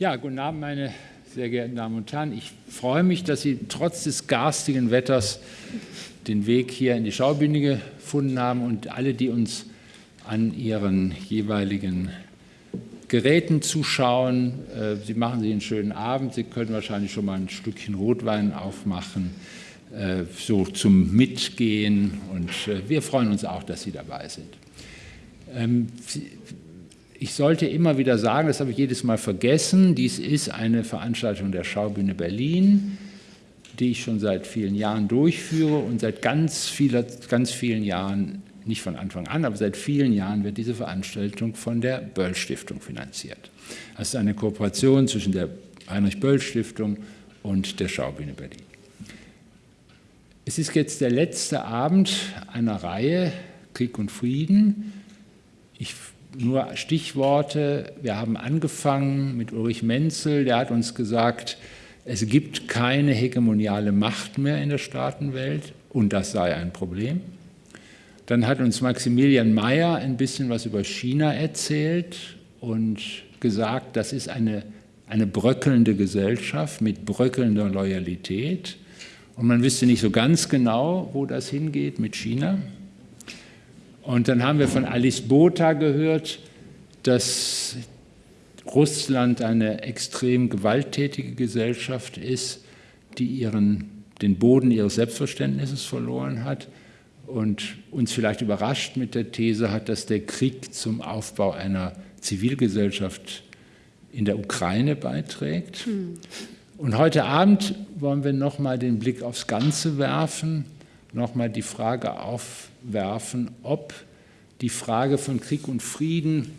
Ja, guten Abend, meine sehr geehrten Damen und Herren. Ich freue mich, dass Sie trotz des garstigen Wetters den Weg hier in die Schaubühne gefunden haben und alle, die uns an ihren jeweiligen Geräten zuschauen. Äh, Sie machen sich einen schönen Abend. Sie können wahrscheinlich schon mal ein Stückchen Rotwein aufmachen, äh, so zum Mitgehen. Und äh, wir freuen uns auch, dass Sie dabei sind. Ich sollte immer wieder sagen, das habe ich jedes Mal vergessen, dies ist eine Veranstaltung der Schaubühne Berlin, die ich schon seit vielen Jahren durchführe und seit ganz, vieler, ganz vielen Jahren, nicht von Anfang an, aber seit vielen Jahren wird diese Veranstaltung von der Böll Stiftung finanziert. Das ist eine Kooperation zwischen der Heinrich Böll Stiftung und der Schaubühne Berlin. Es ist jetzt der letzte Abend einer Reihe Krieg und Frieden. Ich nur Stichworte. Wir haben angefangen mit Ulrich Menzel, der hat uns gesagt, es gibt keine hegemoniale Macht mehr in der Staatenwelt und das sei ein Problem. Dann hat uns Maximilian Mayer ein bisschen was über China erzählt und gesagt, das ist eine, eine bröckelnde Gesellschaft mit bröckelnder Loyalität. Und man wüsste nicht so ganz genau, wo das hingeht mit China. Und dann haben wir von Alice Botha gehört, dass Russland eine extrem gewalttätige Gesellschaft ist, die ihren, den Boden ihres Selbstverständnisses verloren hat und uns vielleicht überrascht mit der These hat, dass der Krieg zum Aufbau einer Zivilgesellschaft in der Ukraine beiträgt. Hm. Und heute Abend wollen wir noch mal den Blick aufs Ganze werfen, noch mal die Frage auf werfen, ob die Frage von Krieg und Frieden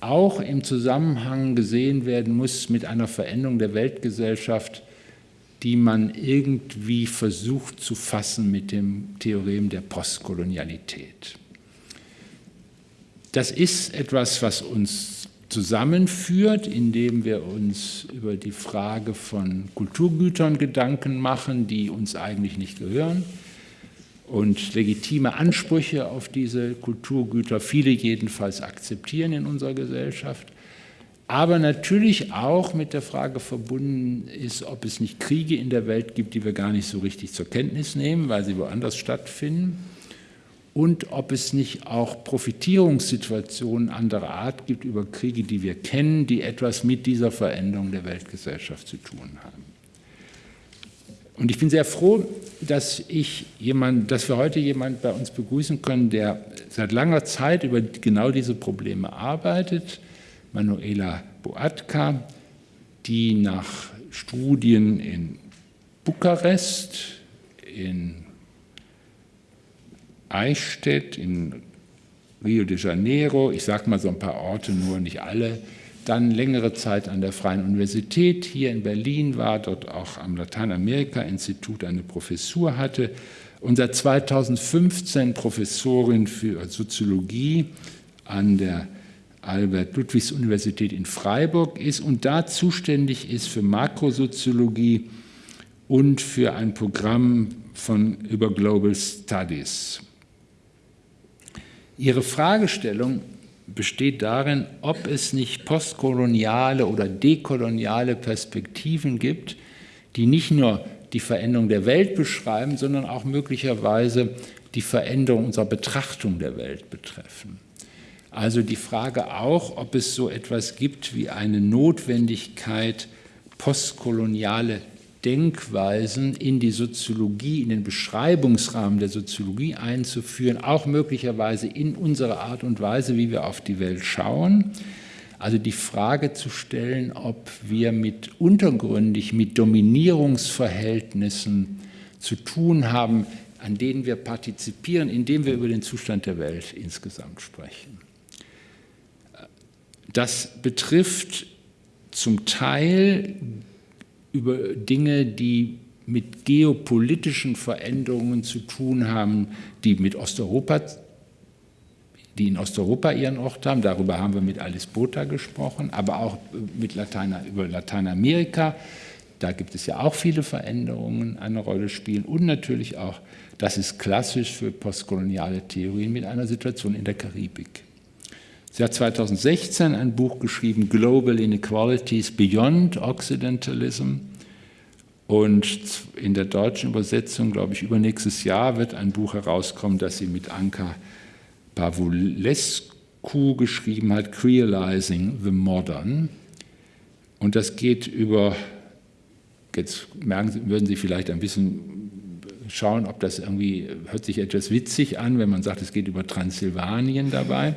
auch im Zusammenhang gesehen werden muss mit einer Veränderung der Weltgesellschaft, die man irgendwie versucht zu fassen mit dem Theorem der Postkolonialität. Das ist etwas, was uns zusammenführt, indem wir uns über die Frage von Kulturgütern Gedanken machen, die uns eigentlich nicht gehören und legitime Ansprüche auf diese Kulturgüter, viele jedenfalls akzeptieren in unserer Gesellschaft, aber natürlich auch mit der Frage verbunden ist, ob es nicht Kriege in der Welt gibt, die wir gar nicht so richtig zur Kenntnis nehmen, weil sie woanders stattfinden, und ob es nicht auch Profitierungssituationen anderer Art gibt über Kriege, die wir kennen, die etwas mit dieser Veränderung der Weltgesellschaft zu tun haben. Und ich bin sehr froh, dass, ich jemand, dass wir heute jemanden bei uns begrüßen können, der seit langer Zeit über genau diese Probleme arbeitet, Manuela Boatka, die nach Studien in Bukarest, in Eichstätt, in Rio de Janeiro, ich sage mal so ein paar Orte, nur nicht alle, dann längere Zeit an der Freien Universität hier in Berlin war, dort auch am Lateinamerika-Institut eine Professur hatte und seit 2015 Professorin für Soziologie an der Albert-Ludwigs-Universität in Freiburg ist und da zuständig ist für Makrosoziologie und für ein Programm von über Global Studies. Ihre Fragestellung besteht darin, ob es nicht postkoloniale oder dekoloniale Perspektiven gibt, die nicht nur die Veränderung der Welt beschreiben, sondern auch möglicherweise die Veränderung unserer Betrachtung der Welt betreffen. Also die Frage auch, ob es so etwas gibt wie eine Notwendigkeit, postkoloniale Denkweisen in die Soziologie, in den Beschreibungsrahmen der Soziologie einzuführen, auch möglicherweise in unsere Art und Weise, wie wir auf die Welt schauen. Also die Frage zu stellen, ob wir mit untergründig, mit Dominierungsverhältnissen zu tun haben, an denen wir partizipieren, indem wir über den Zustand der Welt insgesamt sprechen. Das betrifft zum Teil über Dinge, die mit geopolitischen Veränderungen zu tun haben, die mit Osteuropa, die in Osteuropa ihren Ort haben. Darüber haben wir mit Alice Botha gesprochen, aber auch mit Latein, über Lateinamerika. Da gibt es ja auch viele Veränderungen eine Rolle spielen und natürlich auch, das ist klassisch für postkoloniale Theorien mit einer Situation in der Karibik. Sie hat 2016 ein Buch geschrieben, Global Inequalities Beyond Occidentalism. Und in der deutschen Übersetzung, glaube ich, übernächstes Jahr wird ein Buch herauskommen, das sie mit Anka Pavulescu geschrieben hat, Creolizing the Modern. Und das geht über, jetzt merken Sie, würden Sie vielleicht ein bisschen schauen, ob das irgendwie, hört sich etwas witzig an, wenn man sagt, es geht über Transsilvanien dabei.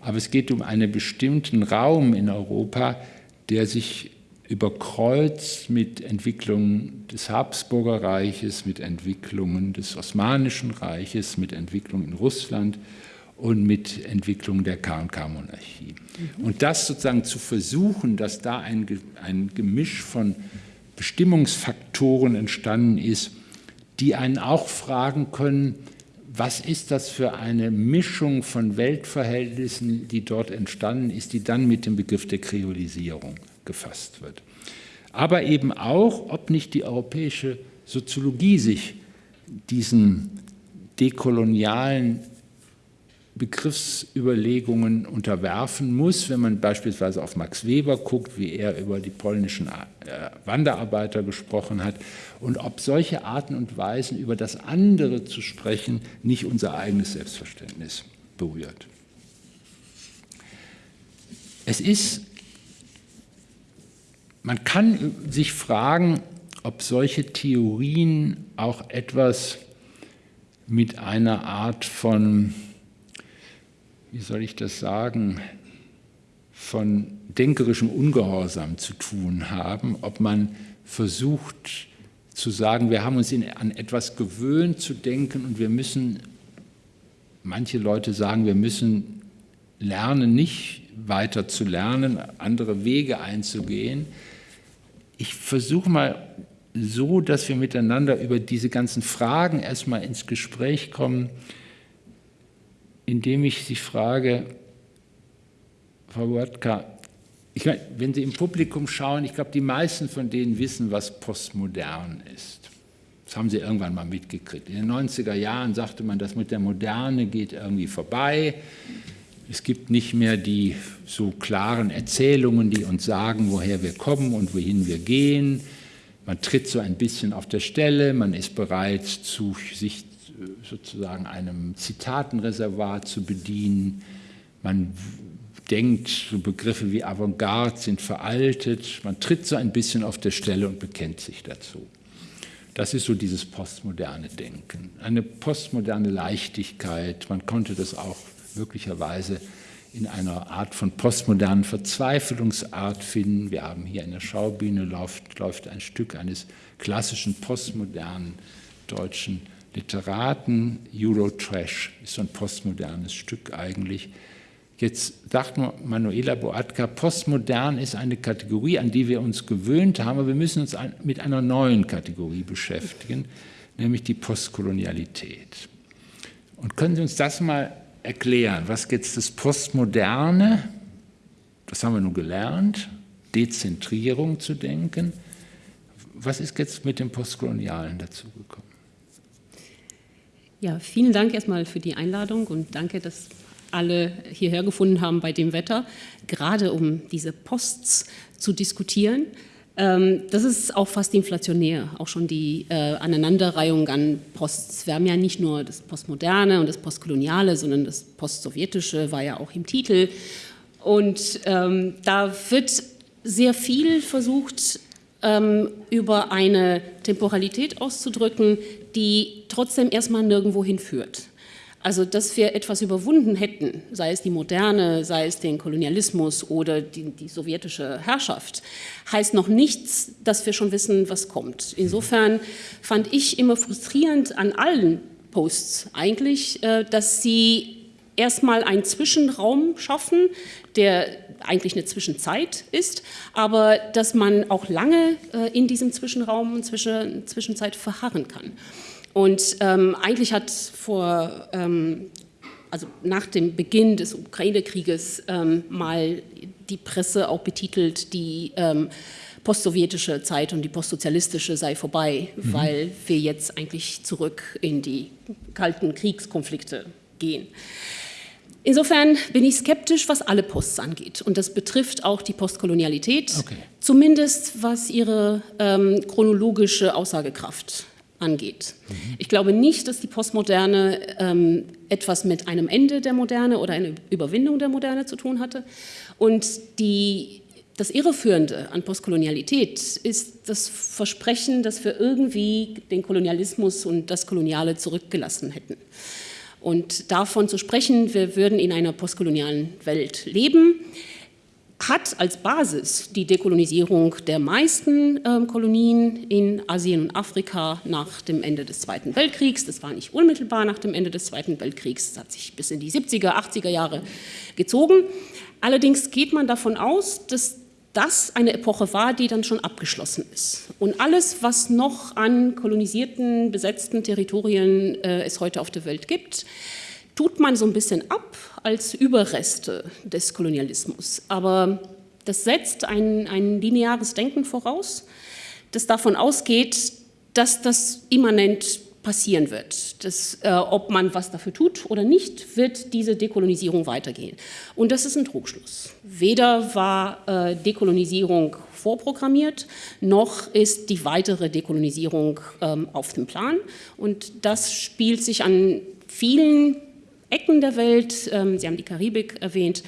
Aber es geht um einen bestimmten Raum in Europa, der sich überkreuzt mit Entwicklungen des Habsburger Reiches, mit Entwicklungen des Osmanischen Reiches, mit Entwicklungen in Russland und mit Entwicklungen der KK-Monarchie. Mhm. Und das sozusagen zu versuchen, dass da ein, ein Gemisch von Bestimmungsfaktoren entstanden ist, die einen auch fragen können, was ist das für eine Mischung von Weltverhältnissen, die dort entstanden ist, die dann mit dem Begriff der Kreolisierung gefasst wird. Aber eben auch, ob nicht die europäische Soziologie sich diesen dekolonialen Begriffsüberlegungen unterwerfen muss, wenn man beispielsweise auf Max Weber guckt, wie er über die polnischen äh, Wanderarbeiter gesprochen hat und ob solche Arten und Weisen über das andere zu sprechen nicht unser eigenes Selbstverständnis berührt. Es ist, man kann sich fragen, ob solche Theorien auch etwas mit einer Art von wie soll ich das sagen, von denkerischem Ungehorsam zu tun haben, ob man versucht zu sagen, wir haben uns in, an etwas gewöhnt zu denken und wir müssen, manche Leute sagen, wir müssen lernen, nicht weiter zu lernen, andere Wege einzugehen. Ich versuche mal so, dass wir miteinander über diese ganzen Fragen erstmal ins Gespräch kommen, indem ich Sie frage, Frau Watka, ich meine, wenn Sie im Publikum schauen, ich glaube, die meisten von denen wissen, was postmodern ist. Das haben Sie irgendwann mal mitgekriegt. In den 90er Jahren sagte man, das mit der Moderne geht irgendwie vorbei. Es gibt nicht mehr die so klaren Erzählungen, die uns sagen, woher wir kommen und wohin wir gehen. Man tritt so ein bisschen auf der Stelle, man ist bereit, zu, sich sozusagen einem Zitatenreservat zu bedienen. Man denkt, so Begriffe wie Avantgarde sind veraltet. Man tritt so ein bisschen auf der Stelle und bekennt sich dazu. Das ist so dieses postmoderne Denken, eine postmoderne Leichtigkeit. Man konnte das auch möglicherweise in einer Art von postmodernen Verzweiflungsart finden. Wir haben hier in der Schaubühne läuft, läuft ein Stück eines klassischen postmodernen deutschen Literaten, Eurotrash, ist so ein postmodernes Stück eigentlich. Jetzt sagt Manuela Boatka, postmodern ist eine Kategorie, an die wir uns gewöhnt haben, aber wir müssen uns mit einer neuen Kategorie beschäftigen, nämlich die Postkolonialität. Und können Sie uns das mal erklären? Was jetzt das Postmoderne, das haben wir nun gelernt, Dezentrierung zu denken. Was ist jetzt mit dem Postkolonialen dazugekommen? Ja, vielen Dank erstmal für die Einladung und danke, dass alle hierher gefunden haben bei dem Wetter, gerade um diese Posts zu diskutieren. Ähm, das ist auch fast inflationär, auch schon die äh, Aneinanderreihung an Posts. Wir haben ja nicht nur das Postmoderne und das Postkoloniale, sondern das Postsowjetische war ja auch im Titel. Und ähm, da wird sehr viel versucht, über eine Temporalität auszudrücken, die trotzdem erstmal nirgendwo hinführt. Also, dass wir etwas überwunden hätten, sei es die Moderne, sei es den Kolonialismus oder die, die, sowjetische Herrschaft, heißt noch nichts, dass wir schon wissen, was kommt. Insofern fand ich immer frustrierend an allen Posts eigentlich, äh, dass sie erstmal einen Zwischenraum schaffen, der eigentlich eine Zwischenzeit ist, aber dass man auch lange äh, in diesem Zwischenraum und Zwischen, Zwischenzeit verharren kann. Und ähm, eigentlich hat vor, ähm, also nach dem Beginn des Ukraine-Krieges ähm, mal die Presse auch betitelt, die ähm, postsowjetische Zeit und die postsozialistische sei vorbei, mhm. weil wir jetzt eigentlich zurück in die kalten Kriegskonflikte gehen. Insofern bin ich skeptisch, was alle Posts angeht. Und das betrifft auch die Postkolonialität, okay. zumindest was ihre ähm, chronologische Aussagekraft angeht. Mhm. Ich glaube nicht, dass die Postmoderne ähm, etwas mit einem Ende der Moderne oder einer Überwindung der Moderne zu tun hatte. Und die, das Irreführende an Postkolonialität ist das Versprechen, dass wir irgendwie den Kolonialismus und das Koloniale zurückgelassen hätten. Und davon zu sprechen, wir würden in einer postkolonialen Welt leben, hat als Basis die Dekolonisierung der meisten äh, Kolonien in Asien und Afrika nach dem Ende des Zweiten Weltkriegs. Das war nicht unmittelbar nach dem Ende des Zweiten Weltkriegs, das hat sich bis in die 70er, 80er Jahre gezogen. Allerdings geht man davon aus, dass das eine Epoche war, die dann schon abgeschlossen ist. Und alles, was noch an kolonisierten, besetzten Territorien äh, es heute auf der Welt gibt, tut man so ein bisschen ab als Überreste des Kolonialismus. Aber das setzt ein, ein lineares Denken voraus, das davon ausgeht, dass das immanent passieren wird. Das, äh, ob man was dafür tut oder nicht, wird diese Dekolonisierung weitergehen. Und das ist ein Trugschluss. Weder war äh, Dekolonisierung vorprogrammiert, noch ist die weitere Dekolonisierung ähm, auf dem Plan. Und das spielt sich an vielen Ecken der Welt, ähm, Sie haben die Karibik erwähnt,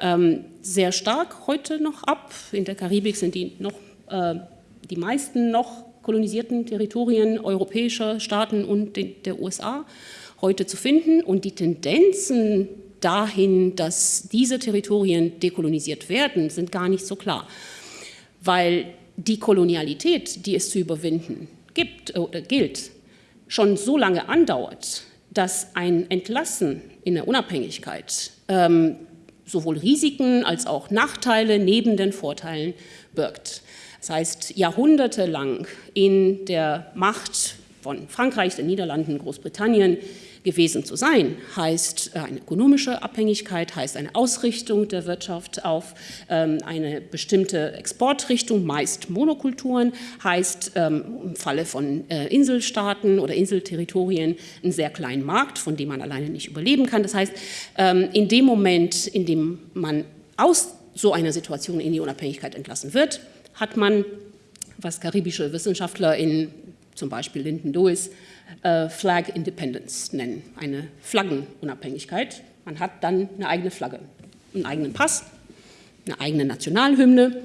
ähm, sehr stark heute noch ab. In der Karibik sind die, noch, äh, die meisten noch kolonisierten Territorien europäischer Staaten und der USA heute zu finden. Und die Tendenzen dahin, dass diese Territorien dekolonisiert werden, sind gar nicht so klar. Weil die Kolonialität, die es zu überwinden gibt oder gilt, schon so lange andauert, dass ein Entlassen in der Unabhängigkeit ähm, sowohl Risiken als auch Nachteile neben den Vorteilen birgt. Das heißt, jahrhundertelang in der Macht von Frankreich, den Niederlanden, Großbritannien gewesen zu sein, heißt äh, eine ökonomische Abhängigkeit, heißt eine Ausrichtung der Wirtschaft auf ähm, eine bestimmte Exportrichtung, meist Monokulturen, heißt ähm, im Falle von äh, Inselstaaten oder Inselterritorien einen sehr kleinen Markt, von dem man alleine nicht überleben kann. Das heißt, ähm, in dem Moment, in dem man aus so einer Situation in die Unabhängigkeit entlassen wird, hat man, was karibische Wissenschaftler in zum Beispiel Lyndon Lewis äh, Flag Independence nennen, eine Flaggenunabhängigkeit. Man hat dann eine eigene Flagge, einen eigenen Pass, eine eigene Nationalhymne.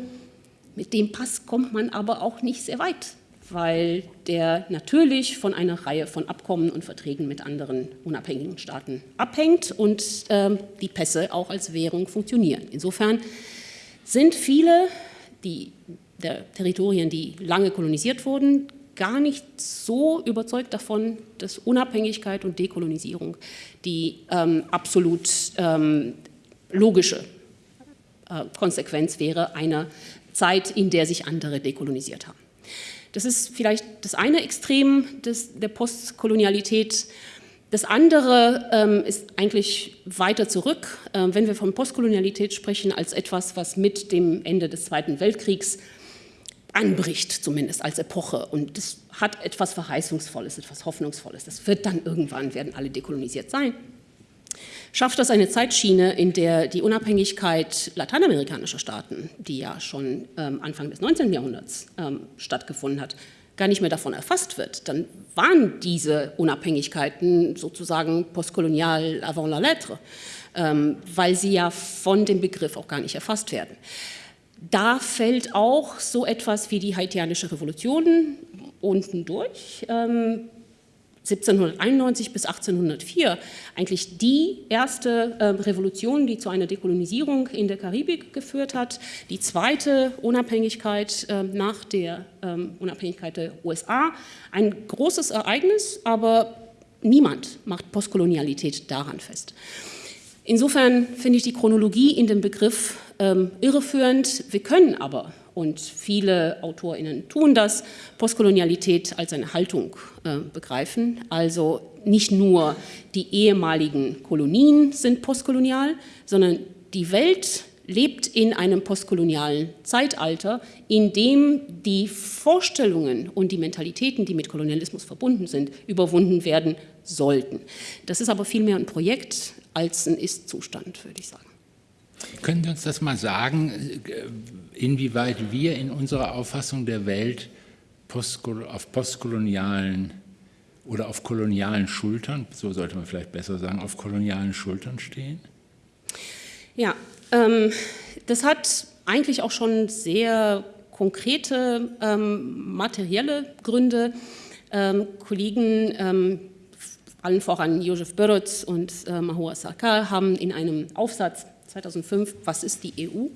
Mit dem Pass kommt man aber auch nicht sehr weit, weil der natürlich von einer Reihe von Abkommen und Verträgen mit anderen unabhängigen Staaten abhängt und äh, die Pässe auch als Währung funktionieren. Insofern sind viele, die der Territorien, die lange kolonisiert wurden, gar nicht so überzeugt davon, dass Unabhängigkeit und Dekolonisierung die ähm, absolut ähm, logische äh, Konsequenz wäre einer Zeit, in der sich andere dekolonisiert haben. Das ist vielleicht das eine Extrem des, der Postkolonialität. Das andere ähm, ist eigentlich weiter zurück, äh, wenn wir von Postkolonialität sprechen, als etwas, was mit dem Ende des Zweiten Weltkriegs anbricht, zumindest als Epoche. Und das hat etwas Verheißungsvolles, etwas Hoffnungsvolles. Das wird dann irgendwann, werden alle dekolonisiert sein. Schafft das eine Zeitschiene, in der die Unabhängigkeit lateinamerikanischer Staaten, die ja schon ähm, Anfang des 19. Jahrhunderts ähm, stattgefunden hat, gar nicht mehr davon erfasst wird, dann waren diese Unabhängigkeiten sozusagen postkolonial avant la lettre, ähm, weil sie ja von dem Begriff auch gar nicht erfasst werden. Da fällt auch so etwas wie die haitianische Revolution unten durch. Ähm, 1791 bis 1804 eigentlich die erste äh, Revolution, die zu einer Dekolonisierung in der Karibik geführt hat, die zweite Unabhängigkeit äh, nach der ähm, Unabhängigkeit der USA. Ein großes Ereignis, aber niemand macht Postkolonialität daran fest. Insofern finde ich die Chronologie in dem Begriff ähm, irreführend. Wir können aber, und viele AutorInnen tun das, Postkolonialität als eine Haltung äh, begreifen. Also nicht nur die ehemaligen Kolonien sind postkolonial, sondern die Welt lebt in einem postkolonialen Zeitalter, in dem die Vorstellungen und die Mentalitäten, die mit Kolonialismus verbunden sind, überwunden werden sollten. Das ist aber vielmehr ein Projekt als ein Ist-Zustand, würde ich sagen. Können Sie uns das mal sagen, äh, inwieweit wir in unserer Auffassung der Welt auf postkolonialen oder auf kolonialen Schultern, so sollte man vielleicht besser sagen, auf kolonialen Schultern stehen? Ja, ähm, das hat eigentlich auch schon sehr konkrete ähm, materielle Gründe. Ähm, Kollegen, ähm, allen voran Josef Börötz und äh, Mahua Sarkar, haben in einem Aufsatz 2005, Was ist die EU?,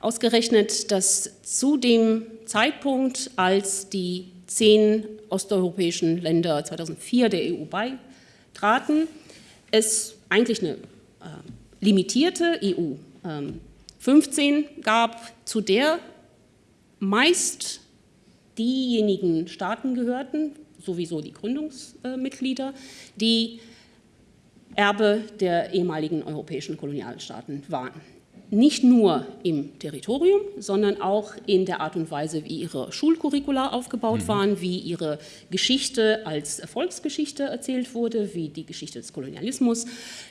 ausgerechnet, dass zu dem Zeitpunkt, als die zehn osteuropäischen Länder 2004 der EU beitraten, es eigentlich eine äh, limitierte EU äh, 15 gab, zu der meist diejenigen Staaten gehörten, sowieso die Gründungsmitglieder, die Erbe der ehemaligen europäischen Kolonialstaaten waren nicht nur im Territorium, sondern auch in der Art und Weise, wie ihre Schulcurricula aufgebaut mhm. waren, wie ihre Geschichte als Erfolgsgeschichte erzählt wurde, wie die Geschichte des Kolonialismus,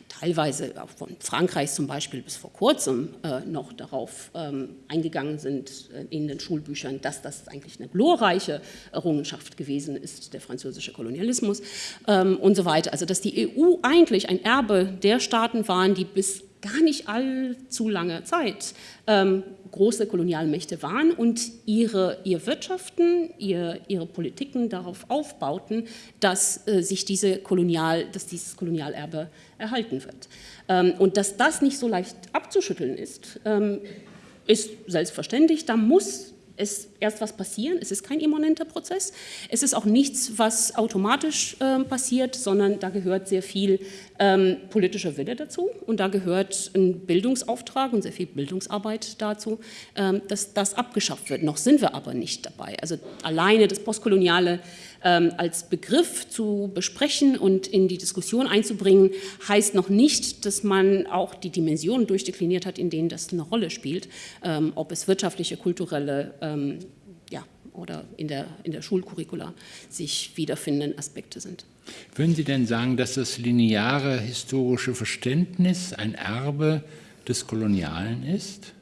teilweise auch von Frankreich zum Beispiel bis vor kurzem äh, noch darauf ähm, eingegangen sind äh, in den Schulbüchern, dass das eigentlich eine glorreiche Errungenschaft gewesen ist, der französische Kolonialismus ähm, und so weiter. Also dass die EU eigentlich ein Erbe der Staaten waren, die bis gar nicht allzu lange Zeit ähm, große Kolonialmächte waren und ihre, ihr Wirtschaften, ihr, ihre Politiken darauf aufbauten, dass, äh, sich diese Kolonial, dass dieses Kolonialerbe erhalten wird. Ähm, und dass das nicht so leicht abzuschütteln ist, ähm, ist selbstverständlich. Da muss es erst was passieren. Es ist kein immanenter Prozess. Es ist auch nichts, was automatisch äh, passiert, sondern da gehört sehr viel ähm, politischer Wille dazu und da gehört ein Bildungsauftrag und sehr viel Bildungsarbeit dazu, ähm, dass das abgeschafft wird. Noch sind wir aber nicht dabei. Also alleine das postkoloniale als Begriff zu besprechen und in die Diskussion einzubringen, heißt noch nicht, dass man auch die Dimensionen durchdekliniert hat, in denen das eine Rolle spielt, ähm, ob es wirtschaftliche, kulturelle ähm, ja, oder in der, in der Schulcurricula sich wiederfindenden Aspekte sind. Würden Sie denn sagen, dass das lineare historische Verständnis ein Erbe des Kolonialen ist?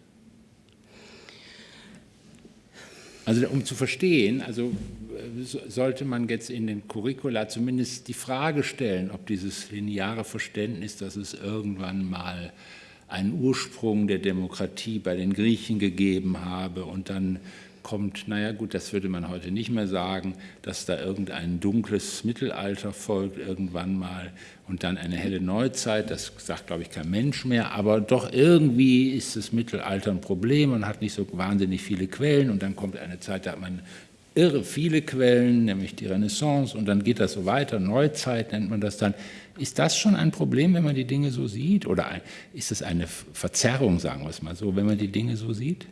Also um zu verstehen, also sollte man jetzt in den Curricula zumindest die Frage stellen, ob dieses lineare Verständnis, dass es irgendwann mal einen Ursprung der Demokratie bei den Griechen gegeben habe und dann kommt, naja gut, das würde man heute nicht mehr sagen, dass da irgendein dunkles Mittelalter folgt irgendwann mal und dann eine helle Neuzeit, das sagt, glaube ich, kein Mensch mehr, aber doch irgendwie ist das Mittelalter ein Problem und hat nicht so wahnsinnig viele Quellen und dann kommt eine Zeit, da hat man irre viele Quellen, nämlich die Renaissance, und dann geht das so weiter, Neuzeit nennt man das dann. Ist das schon ein Problem, wenn man die Dinge so sieht? Oder ist es eine Verzerrung, sagen wir es mal so, wenn man die Dinge so sieht?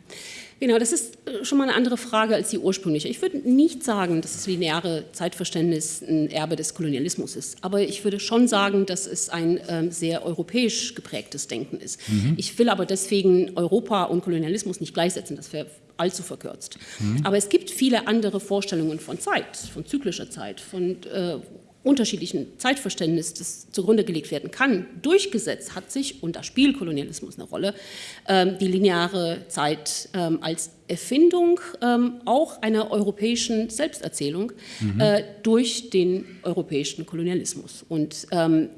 Genau, das ist äh, schon mal eine andere Frage als die ursprüngliche. Ich würde nicht sagen, dass das lineare Zeitverständnis ein Erbe des Kolonialismus ist, aber ich würde schon sagen, dass es ein ähm, sehr europäisch geprägtes Denken ist. Mhm. Ich will aber deswegen Europa und Kolonialismus nicht gleichsetzen, das wäre allzu verkürzt. Mhm. Aber es gibt viele andere Vorstellungen von Zeit, von zyklischer Zeit, von äh, unterschiedlichen Zeitverständnis, das zugrunde gelegt werden kann, durchgesetzt hat sich, und da spielt Kolonialismus eine Rolle, ähm, die lineare Zeit ähm, als Erfindung ähm, auch einer europäischen Selbsterzählung mhm. Äh, durch den europäischen Kolonialismus. Und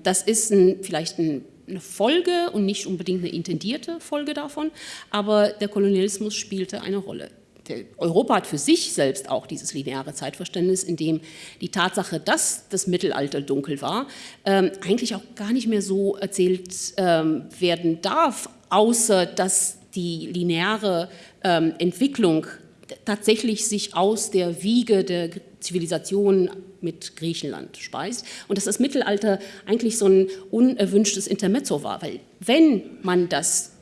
das ist ein, vielleicht ein eine Folge und nicht unbedingt eine intendierte Folge davon, aber der Kolonialismus spielte eine Rolle. Europa hat für sich selbst auch dieses lineare Zeitverständnis, in dem die Tatsache, dass das Mittelalter dunkel war, ähm, eigentlich auch gar nicht mehr so erzählt ähm, werden darf, außer dass die lineare ähm, Entwicklung tatsächlich sich aus der Wiege der Zivilisation mit Griechenland speist und dass das Mittelalter eigentlich so ein unerwünschtes Intermezzo war, weil wenn man das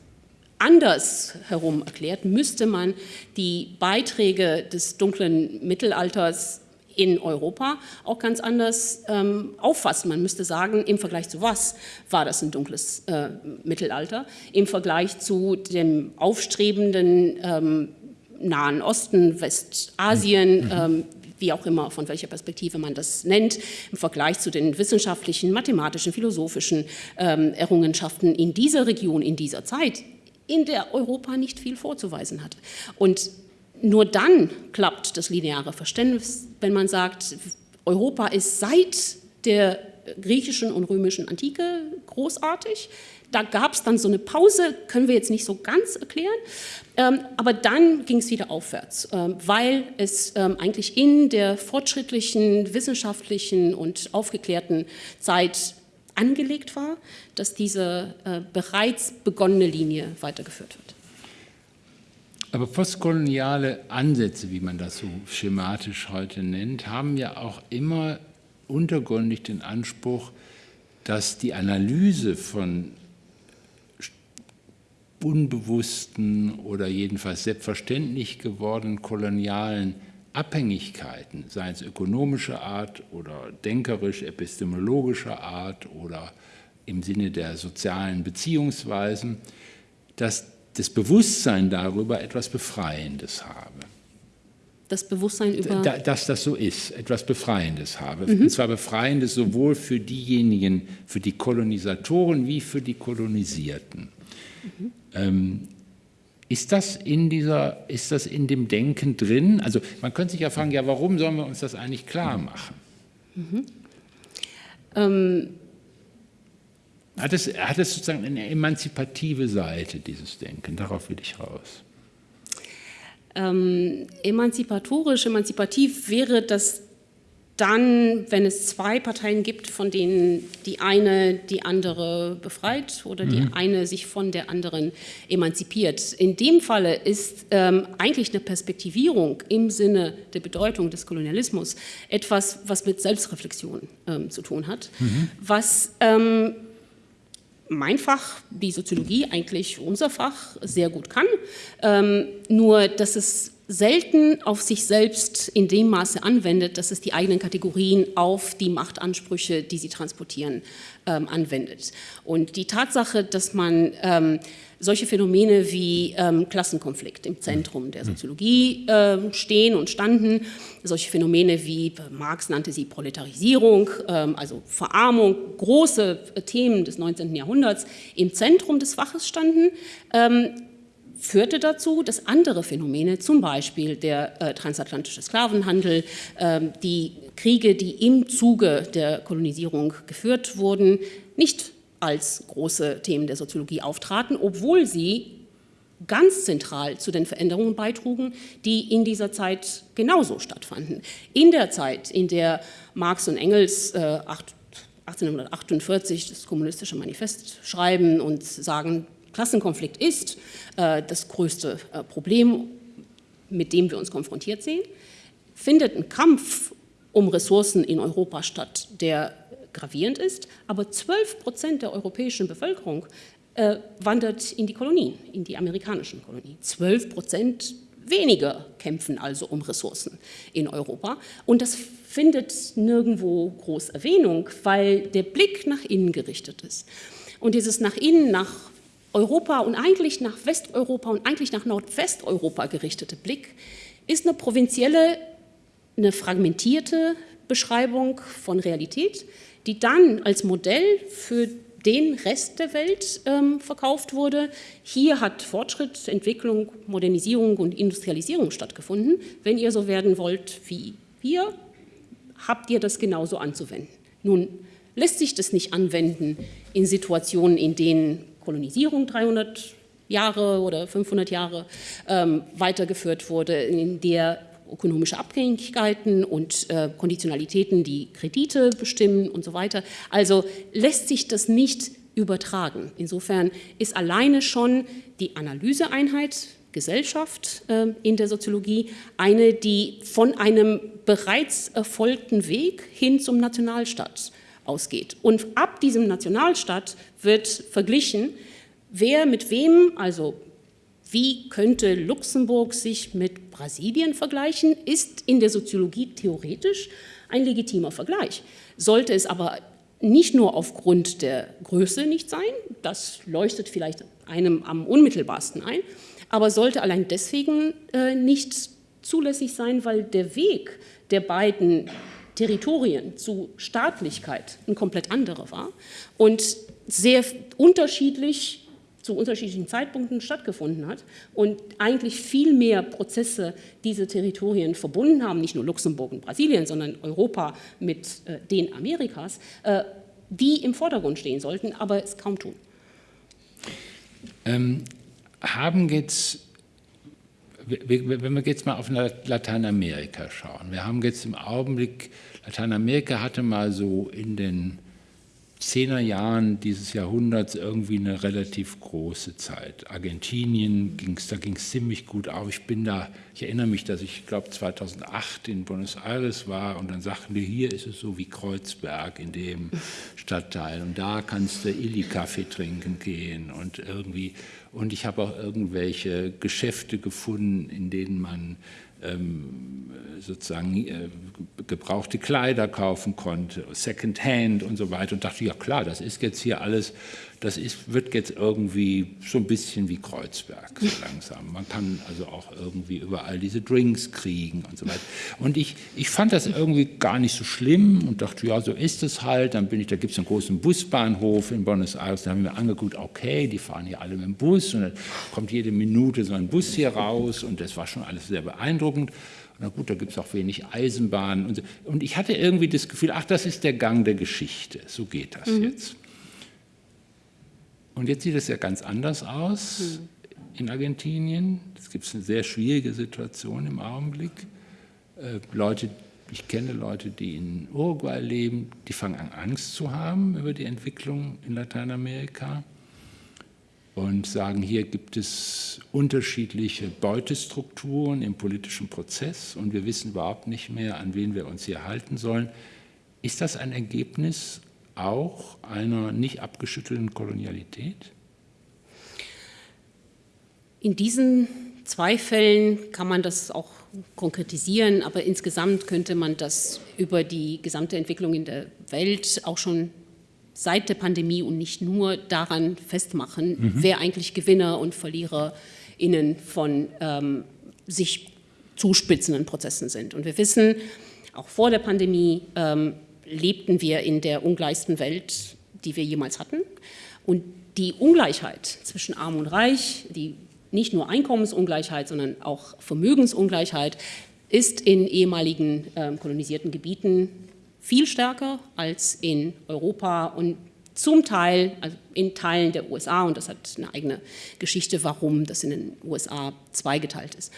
anders herum erklärt, müsste man die Beiträge des dunklen Mittelalters in Europa auch ganz anders ähm, auffassen. Man müsste sagen, im Vergleich zu was war das ein dunkles äh, Mittelalter? Im Vergleich zu dem aufstrebenden ähm, Nahen Osten, Westasien, mhm. ähm, wie auch immer, von welcher Perspektive man das nennt, im Vergleich zu den wissenschaftlichen, mathematischen, philosophischen ähm, Errungenschaften in dieser Region, in dieser Zeit, in der Europa nicht viel vorzuweisen hat. Und nur dann klappt das lineare Verständnis, wenn man sagt, Europa ist seit der griechischen und römischen Antike großartig. Da gab es dann so eine Pause, können wir jetzt nicht so ganz erklären, ähm, aber dann ging es wieder aufwärts, ähm, weil es ähm, eigentlich in der fortschrittlichen, wissenschaftlichen und aufgeklärten Zeit angelegt war, dass diese äh, bereits begonnene Linie weitergeführt wird. Aber postkoloniale Ansätze, wie man das so schematisch heute nennt, haben ja auch immer untergründig den Anspruch, dass die Analyse von unbewussten oder jedenfalls selbstverständlich gewordenen kolonialen Abhängigkeiten, seien es ökonomischer Art oder denkerisch, epistemologischer Art oder im Sinne der sozialen Beziehungsweisen, dass das Bewusstsein darüber etwas Befreiendes habe. Das Bewusstsein über... Da, dass das so ist, etwas Befreiendes habe. Mhm. Und zwar Befreiendes sowohl für diejenigen, für die Kolonisatoren wie für die Kolonisierten. Mhm. Ähm, ist das, in dieser, ist das in dem Denken drin? Also man könnte sich ja fragen, ja, warum sollen wir uns das eigentlich klar machen? Mhm. Ähm, hat, es, hat es sozusagen eine emanzipative Seite, dieses Denken? Darauf will ich raus. Ähm, emanzipatorisch, emanzipativ wäre das dann, wenn es zwei Parteien gibt, von denen die eine die andere befreit oder die mhm. eine sich von der anderen emanzipiert. In dem Falle ist ähm, eigentlich eine Perspektivierung im Sinne der Bedeutung des Kolonialismus etwas, was mit Selbstreflexion ähm, zu tun hat, mhm. was ähm, mein Fach, die Soziologie, eigentlich unser Fach, sehr gut kann. Ähm, nur, dass es selten auf sich selbst in dem Maße anwendet, dass es die eigenen Kategorien auf die Machtansprüche, die sie transportieren, ähm, anwendet. Und die Tatsache, dass man ähm, solche Phänomene wie ähm, Klassenkonflikt im Zentrum der Soziologie äh, stehen und standen, solche Phänomene wie Marx nannte sie Proletarisierung, ähm, also Verarmung, große äh, Themen des 19. Jahrhunderts im Zentrum des Faches standen, ähm, führte dazu, dass andere Phänomene, zum Beispiel der äh, transatlantische Sklavenhandel, äh, die Kriege, die im Zuge der Kolonisierung geführt wurden, nicht als große Themen der Soziologie auftraten, obwohl sie ganz zentral zu den Veränderungen beitrugen, die in dieser Zeit genauso stattfanden. In der Zeit, in der Marx und Engels äh, 1848 das kommunistische Manifest schreiben und sagen, Klassenkonflikt ist äh, das größte äh, Problem, mit dem wir uns konfrontiert sehen, findet ein Kampf um Ressourcen in Europa statt, der gravierend ist, aber 12 Prozent der europäischen Bevölkerung äh, wandert in die Kolonien, in die amerikanischen Kolonien. 12 Prozent weniger kämpfen also um Ressourcen in Europa. Und das findet nirgendwo groß Erwähnung, weil der Blick nach innen gerichtet ist. Und dieses nach innen, nach Europa und eigentlich nach Westeuropa und eigentlich nach Nordwesteuropa gerichtete Blick ist eine provinzielle, eine fragmentierte Beschreibung von Realität, die dann als Modell für den Rest der Welt ähm, verkauft wurde. Hier hat Fortschritt, Entwicklung, Modernisierung und Industrialisierung stattgefunden. Wenn ihr so werden wollt wie wir, habt ihr das genauso anzuwenden. Nun lässt sich das nicht anwenden in Situationen, in denen Kolonisierung 300 Jahre oder 500 Jahre ähm, weitergeführt wurde, in der ökonomische Abhängigkeiten und äh, Konditionalitäten die Kredite bestimmen und so weiter. Also lässt sich das nicht übertragen. Insofern ist alleine schon die Analyseeinheit Gesellschaft äh, in der Soziologie eine, die von einem bereits erfolgten Weg hin zum Nationalstaat ausgeht. Und ab diesem Nationalstaat wird verglichen, wer mit wem, also wie könnte Luxemburg sich mit Brasilien vergleichen, ist in der Soziologie theoretisch ein legitimer Vergleich. Sollte es aber nicht nur aufgrund der Größe nicht sein, das leuchtet vielleicht einem am unmittelbarsten ein, aber sollte allein deswegen äh, nicht zulässig sein, weil der Weg der beiden Territorien zu Staatlichkeit ein komplett anderer war und sehr unterschiedlich zu unterschiedlichen Zeitpunkten stattgefunden hat und eigentlich viel mehr Prozesse diese Territorien verbunden haben, nicht nur Luxemburg und Brasilien, sondern Europa mit äh, den Amerikas, äh, die im Vordergrund stehen sollten, aber es kaum tun. Ähm, haben jetzt wenn wir jetzt mal auf Lateinamerika schauen, wir haben jetzt im Augenblick, Lateinamerika hatte mal so in den Zehnerjahren dieses Jahrhunderts irgendwie eine relativ große Zeit. Argentinien ging's, da ging es ziemlich gut auf. Ich bin da, ich erinnere mich, dass ich glaube 2008 in Buenos Aires war und dann sagten die, hier ist es so wie Kreuzberg in dem Stadtteil und da kannst du Illy-Kaffee trinken gehen und irgendwie und ich habe auch irgendwelche Geschäfte gefunden, in denen man sozusagen äh, gebrauchte Kleider kaufen konnte, Secondhand und so weiter und dachte, ja klar, das ist jetzt hier alles, das ist, wird jetzt irgendwie so ein bisschen wie Kreuzberg so langsam. Man kann also auch irgendwie überall diese Drinks kriegen und so weiter. Und ich, ich fand das irgendwie gar nicht so schlimm und dachte, ja, so ist es halt. Dann bin ich, da gibt es einen großen Busbahnhof in Buenos Aires, da haben wir angeguckt, okay, die fahren hier alle mit dem Bus und dann kommt jede Minute so ein Bus hier raus und das war schon alles sehr beeindruckend. Na gut, da gibt es auch wenig Eisenbahnen. Und, so. und, ich hatte irgendwie das Gefühl, ach, das ist der Gang der Geschichte. So geht das mhm. jetzt. Und jetzt sieht es ja ganz anders aus mhm. in Argentinien. Es gibt eine sehr schwierige Situation im Augenblick. Äh, Leute, ich kenne Leute, die in Uruguay leben, die fangen an, Angst zu haben über die Entwicklung in Lateinamerika und sagen, hier gibt es unterschiedliche Beutestrukturen im politischen Prozess und wir wissen überhaupt nicht mehr, an wen wir uns hier halten sollen. Ist das ein Ergebnis auch einer nicht abgeschüttelten Kolonialität? In diesen zwei Fällen kann man das auch konkretisieren, aber insgesamt könnte man das über die gesamte Entwicklung in der Welt auch schon seit der Pandemie und nicht nur daran festmachen, mhm. wer eigentlich Gewinner und VerliererInnen von ähm, sich zuspitzenden Prozessen sind. Und wir wissen, auch vor der Pandemie ähm, lebten wir in der ungleichsten Welt, die wir jemals hatten. Und die Ungleichheit zwischen Arm und Reich, die nicht nur Einkommensungleichheit, sondern auch Vermögensungleichheit, ist in ehemaligen äh, kolonisierten Gebieten viel stärker als in Europa und zum Teil, also in Teilen der USA, und das hat eine eigene Geschichte, warum das in den USA zweigeteilt ist.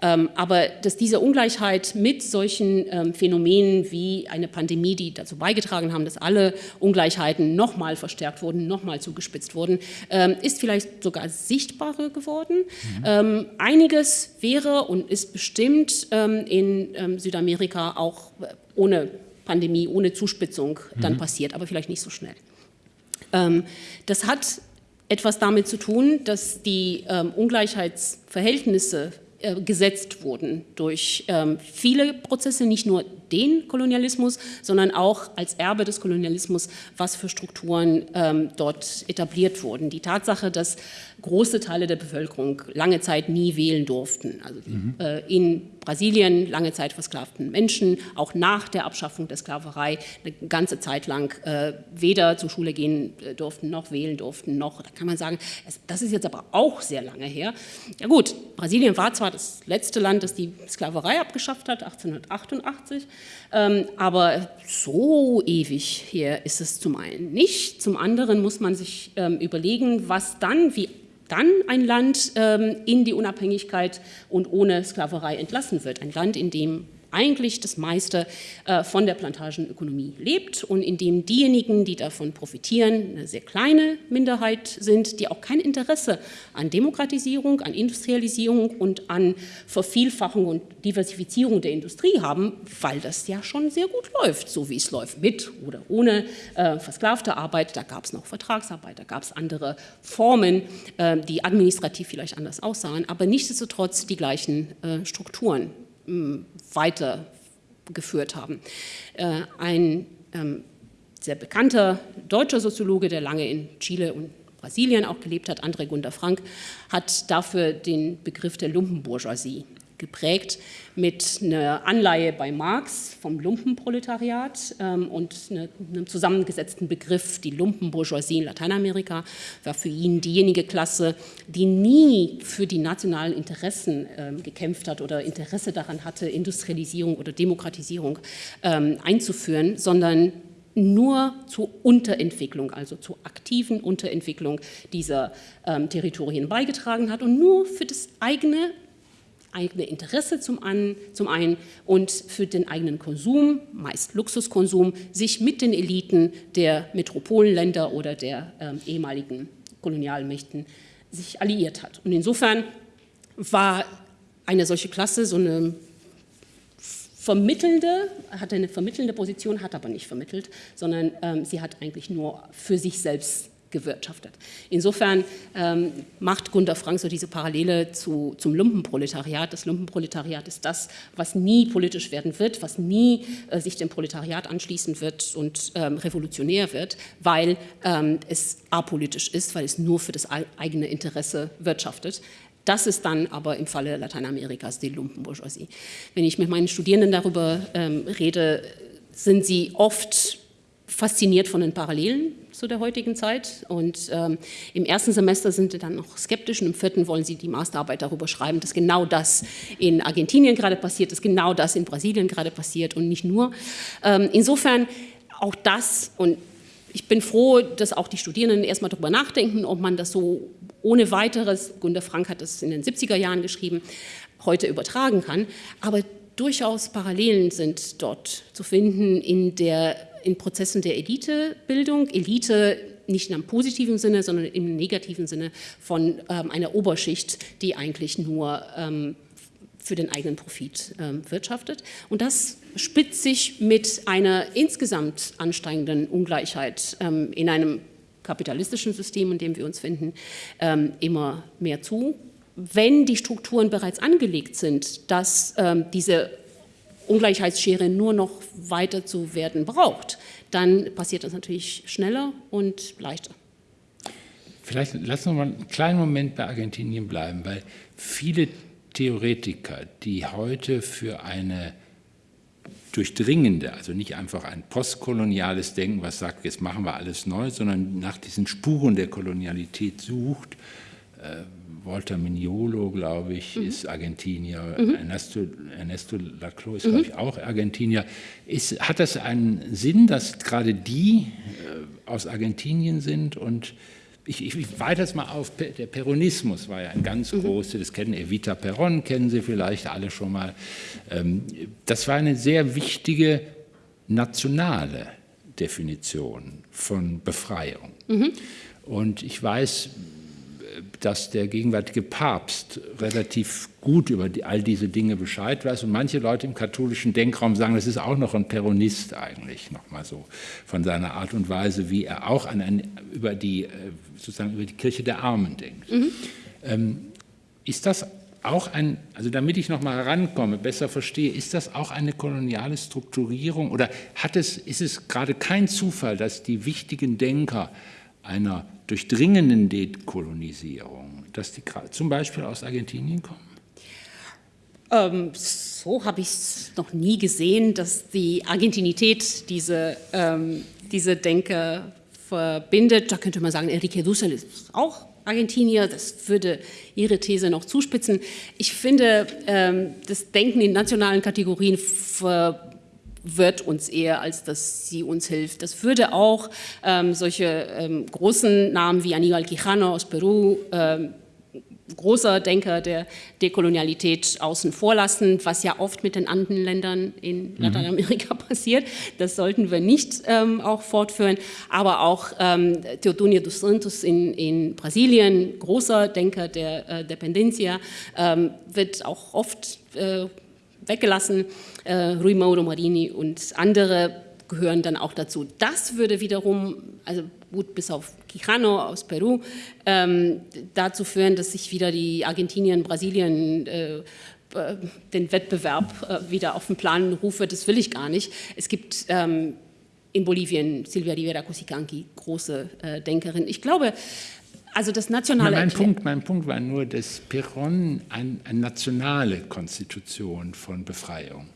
Ähm, aber dass diese Ungleichheit mit solchen ähm, Phänomenen wie eine Pandemie, die dazu beigetragen haben, dass alle Ungleichheiten nochmal verstärkt wurden, nochmal zugespitzt wurden, ähm, ist vielleicht sogar sichtbarer geworden. Mhm. einiges wäre und ist bestimmt in Südamerika auch ohne Pandemie, ohne Zuspitzung dann mhm. passiert, aber vielleicht nicht so schnell. das hat etwas damit zu tun, dass die Ungleichheitsverhältnisse äh, gesetzt wurden durch ähm, viele Prozesse, nicht nur den Kolonialismus, sondern auch als Erbe des Kolonialismus, was für Strukturen ähm, dort etabliert wurden. Die Tatsache, dass große Teile der Bevölkerung lange Zeit nie wählen durften. Also mhm. äh, in Brasilien lange Zeit versklavten Menschen, auch nach der Abschaffung der Sklaverei eine ganze Zeit lang äh, weder zur Schule gehen äh, durften, noch wählen durften, noch, da kann man sagen, das ist jetzt aber auch sehr lange her. Ja gut, Brasilien war zwar das letzte Land, das die Sklaverei abgeschafft hat, 1888, ähm, aber so ewig hier ist es zum einen nicht. Zum anderen muss man sich ähm, überlegen, was dann, wie dann ein Land ähm, in die Unabhängigkeit und ohne Sklaverei entlassen wird. Ein Land, in dem eigentlich das meiste äh, von der Plantagenökonomie lebt. Und in dem diejenigen, die davon profitieren, eine sehr kleine Minderheit sind, die auch kein Interesse an Demokratisierung, an Industrialisierung und an Vervielfachung und Diversifizierung der Industrie haben, weil das ja schon sehr gut läuft, so wie es läuft, mit oder ohne äh, versklavte Arbeit. Da gab es noch Vertragsarbeit, da gab es andere Formen, äh, die administrativ vielleicht anders aussahen, aber nichtsdestotrotz die gleichen Strukturen weitergeführt haben. Äh, ein ähm, sehr bekannter deutscher Soziologe, der lange in Chile und Brasilien auch gelebt hat, André Gunder Frank, hat dafür den Begriff der Lumpenbourgeoisie geprägt mit einer Anleihe bei Marx vom Lumpenproletariat ähm, und eine, einem zusammengesetzten Begriff, die Lumpenbourgeoisie in Lateinamerika, war für ihn diejenige Klasse, die nie für die nationalen Interessen ähm, gekämpft hat oder Interesse daran hatte, Industrialisierung oder Demokratisierung ähm, einzuführen, sondern nur zur Unterentwicklung, also zur aktiven Unterentwicklung dieser ähm, Territorien beigetragen hat und nur für das eigene eigene Interesse zum, an, zum einen und für den eigenen Konsum, meist Luxuskonsum, sich mit den Eliten der Metropolenländer oder der ähm, ehemaligen Kolonialmächten sich alliiert hat. Und insofern war eine solche Klasse so eine vermittelnde, hatte eine vermittelnde Position, hat aber nicht vermittelt, sondern ähm, sie hat eigentlich nur für sich selbst gewirtschaftet. Insofern ähm, macht Gunter Frank so diese Parallele zu, zum Lumpenproletariat. Das Lumpenproletariat ist das, was nie politisch werden wird, was nie äh, sich dem Proletariat anschließen wird und ähm, revolutionär wird, weil ähm, es apolitisch ist, weil es nur für das eigene Interesse wirtschaftet. Das ist dann aber im Falle Lateinamerikas die Lumpenbourgeoisie. Wenn ich mit meinen Studierenden darüber ähm, rede, sind sie oft fasziniert von den Parallelen zu der heutigen Zeit. Und ähm, im ersten Semester sind sie dann noch skeptisch und im vierten wollen sie die Masterarbeit darüber schreiben, dass genau das in Argentinien gerade passiert, dass genau das in Brasilien gerade passiert und nicht nur. Ähm, insofern auch das und ich bin froh, dass auch die Studierenden erstmal darüber nachdenken, ob man das so ohne weiteres, Gunter Frank hat das in den 70er Jahren geschrieben, heute übertragen kann. Aber durchaus Parallelen sind dort zu finden in der in Prozessen der Elitebildung. Elite nicht in einem positiven Sinne, sondern im negativen Sinne von ähm, einer Oberschicht, die eigentlich nur ähm, für den eigenen Profit ähm, wirtschaftet. Und das spitzt sich mit einer insgesamt ansteigenden Ungleichheit ähm, in einem kapitalistischen System, in dem wir uns finden, ähm, immer mehr zu. Wenn die Strukturen bereits angelegt sind, dass ähm, diese Ungleichheitsschere nur noch weiter zu werden braucht, dann passiert das natürlich schneller und leichter. Vielleicht lassen wir mal einen kleinen Moment bei Argentinien bleiben, weil viele Theoretiker, die heute für eine durchdringende, also nicht einfach ein postkoloniales Denken, was sagt, jetzt machen wir alles neu, sondern nach diesen Spuren der Kolonialität sucht, äh, Walter Mignolo, glaube ich, mhm. ist Argentinier, mhm. Ernesto, Ernesto Laclau ist, mhm. glaube ich, auch Argentinier. Ist, hat das einen Sinn, dass gerade die äh, aus Argentinien sind und ich, ich, ich weite es mal auf, der Peronismus war ja ein ganz mhm. großes, das kennen Evita Peron, kennen Sie vielleicht alle schon mal. Ähm, das war eine sehr wichtige nationale Definition von Befreiung. Mhm. Und ich weiß, dass der gegenwärtige Papst relativ gut über die, all diese Dinge Bescheid weiß und manche Leute im katholischen Denkraum sagen, das ist auch noch ein Peronist eigentlich, noch mal so von seiner Art und Weise, wie er auch an ein, über die äh, sozusagen über die Kirche der Armen denkt. Mhm. Ähm, ist das auch ein, also damit ich noch mal herankomme, besser verstehe, ist das auch eine koloniale Strukturierung oder hat es, ist es gerade kein Zufall, dass die wichtigen Denker einer durchdringenden Dekolonisierung, dass die zum Beispiel aus Argentinien kommen? Ähm, so habe ich es noch nie gesehen, dass die Argentinität diese, ähm, diese Denke verbindet. Da könnte man sagen, Enrique Dussel ist auch Argentinier, das würde Ihre These noch zuspitzen. Ich finde, ähm, das Denken in nationalen Kategorien ver wird uns eher, als dass sie uns hilft. Das würde auch ähm, solche ähm, großen Namen wie Aníbal Quijano aus Peru, ähm, großer Denker der Dekolonialität außen vor lassen, was ja oft mit den anderen Ländern in mhm. Lateinamerika passiert. Das sollten wir nicht ähm, auch fortführen. Aber auch ähm, Teodonio dos Santos in, in Brasilien, großer Denker der äh, Dependencia, ähm, wird auch oft äh, weggelassen. Äh, Rui Mauro Marini und andere gehören dann auch dazu. Das würde wiederum, also gut bis auf Quijano aus Peru, ähm, dazu führen, dass sich wieder die Argentinien, Brasilien äh, äh, den Wettbewerb äh, wieder auf den Plan rufe. Das will ich gar nicht. Es gibt ähm, in Bolivien Silvia Rivera Cusicanqui, große äh, Denkerin. Ich glaube, Also das nationale mein, Punkt, mein Punkt war nur, dass Perron ein, eine nationale Konstitution von Befreiung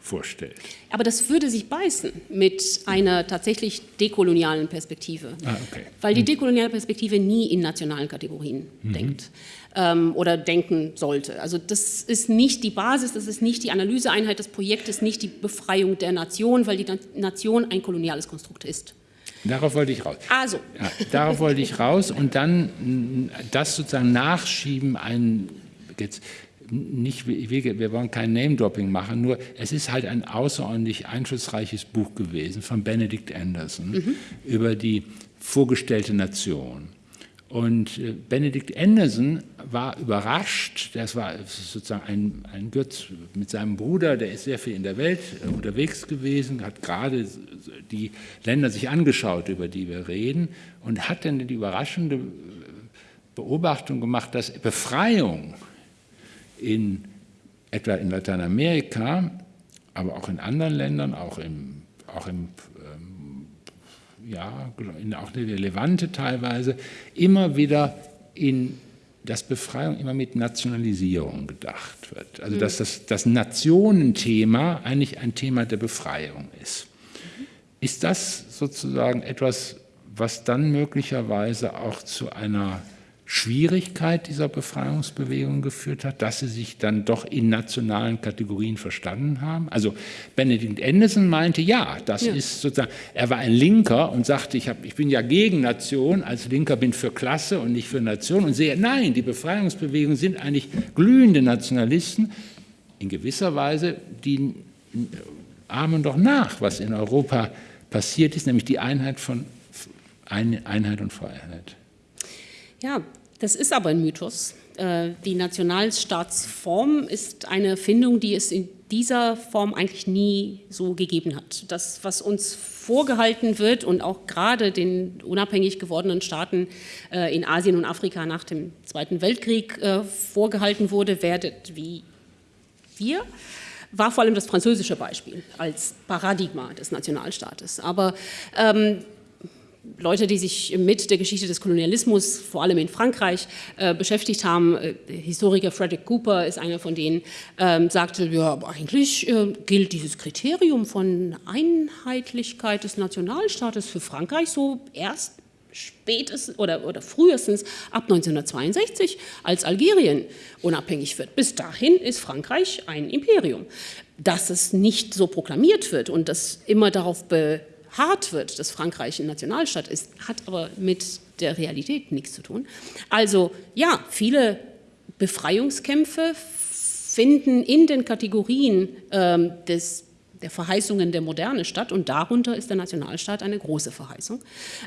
vorstellt. Aber das würde sich beißen mit einer tatsächlich dekolonialen Perspektive, ah, okay. weil die hm. dekoloniale Perspektive nie in nationalen Kategorien mhm. denkt ähm, oder denken sollte. Also das ist nicht die Basis, das ist nicht die Analyseeinheit des Projektes, nicht die Befreiung der Nation, weil die Nation ein koloniales Konstrukt ist. Darauf wollte ich raus. Also. Ja, darauf wollte ich raus und dann das sozusagen nachschieben, ein, jetzt, nicht, wir wollen kein Name-Dropping machen, nur es ist halt ein außerordentlich einflussreiches Buch gewesen von Benedict Anderson mhm. über die vorgestellte Nation. Und äh, Benedict Anderson war überrascht, das war sozusagen ein, ein Götz mit seinem Bruder, der ist sehr viel in der Welt äh, unterwegs gewesen, hat gerade die Länder sich angeschaut, über die wir reden, und hat dann die überraschende Beobachtung gemacht, dass Befreiung in, etwa in Lateinamerika, aber auch in anderen Ländern, auch im, auch im ja, auch eine Levante teilweise, immer wieder in dass Befreiung immer mit Nationalisierung gedacht wird. Also dass das, das Nationenthema eigentlich ein Thema der Befreiung ist. Ist das sozusagen etwas, was dann möglicherweise auch zu einer Schwierigkeit dieser Befreiungsbewegung geführt hat, dass sie sich dann doch in nationalen Kategorien verstanden haben. Also Benedikt Anderson meinte, ja, das ja. ist sozusagen, er war ein Linker und sagte, ich, hab, ich bin ja gegen Nation, als Linker bin für Klasse und nicht für Nation und sehe, nein, die Befreiungsbewegungen sind eigentlich glühende Nationalisten, in gewisser Weise, die ahmen doch nach, was in Europa passiert ist, nämlich die Einheit von Einheit und Freiheit. Ja, das ist aber ein Mythos. Äh, die Nationalstaatsform ist eine Erfindung, die es in dieser Form eigentlich nie so gegeben hat. Das, was uns vorgehalten wird und auch gerade den unabhängig gewordenen Staaten äh, in Asien und Afrika nach dem Zweiten Weltkrieg äh, vorgehalten wurde, werdet wie wir, war vor allem das französische Beispiel als Paradigma des Nationalstaates. Aber ähm, Leute, die sich mit der Geschichte des Kolonialismus, vor allem in Frankreich, äh, beschäftigt haben. Äh, der Historiker Frederick Cooper ist einer von denen, ähm, sagte, ja, eigentlich äh, gilt dieses Kriterium von Einheitlichkeit des Nationalstaates für Frankreich so erst spätestens oder, oder frühestens ab 1962, als Algerien unabhängig wird. Bis dahin ist Frankreich ein Imperium. Dass es nicht so proklamiert wird und das immer darauf be hart wird, dass Frankreich ein Nationalstaat ist, hat aber mit der Realität nichts zu tun. Also ja, viele Befreiungskämpfe finden in den Kategorien ähm, des, der Verheißungen der Moderne statt und darunter ist der Nationalstaat eine große Verheißung,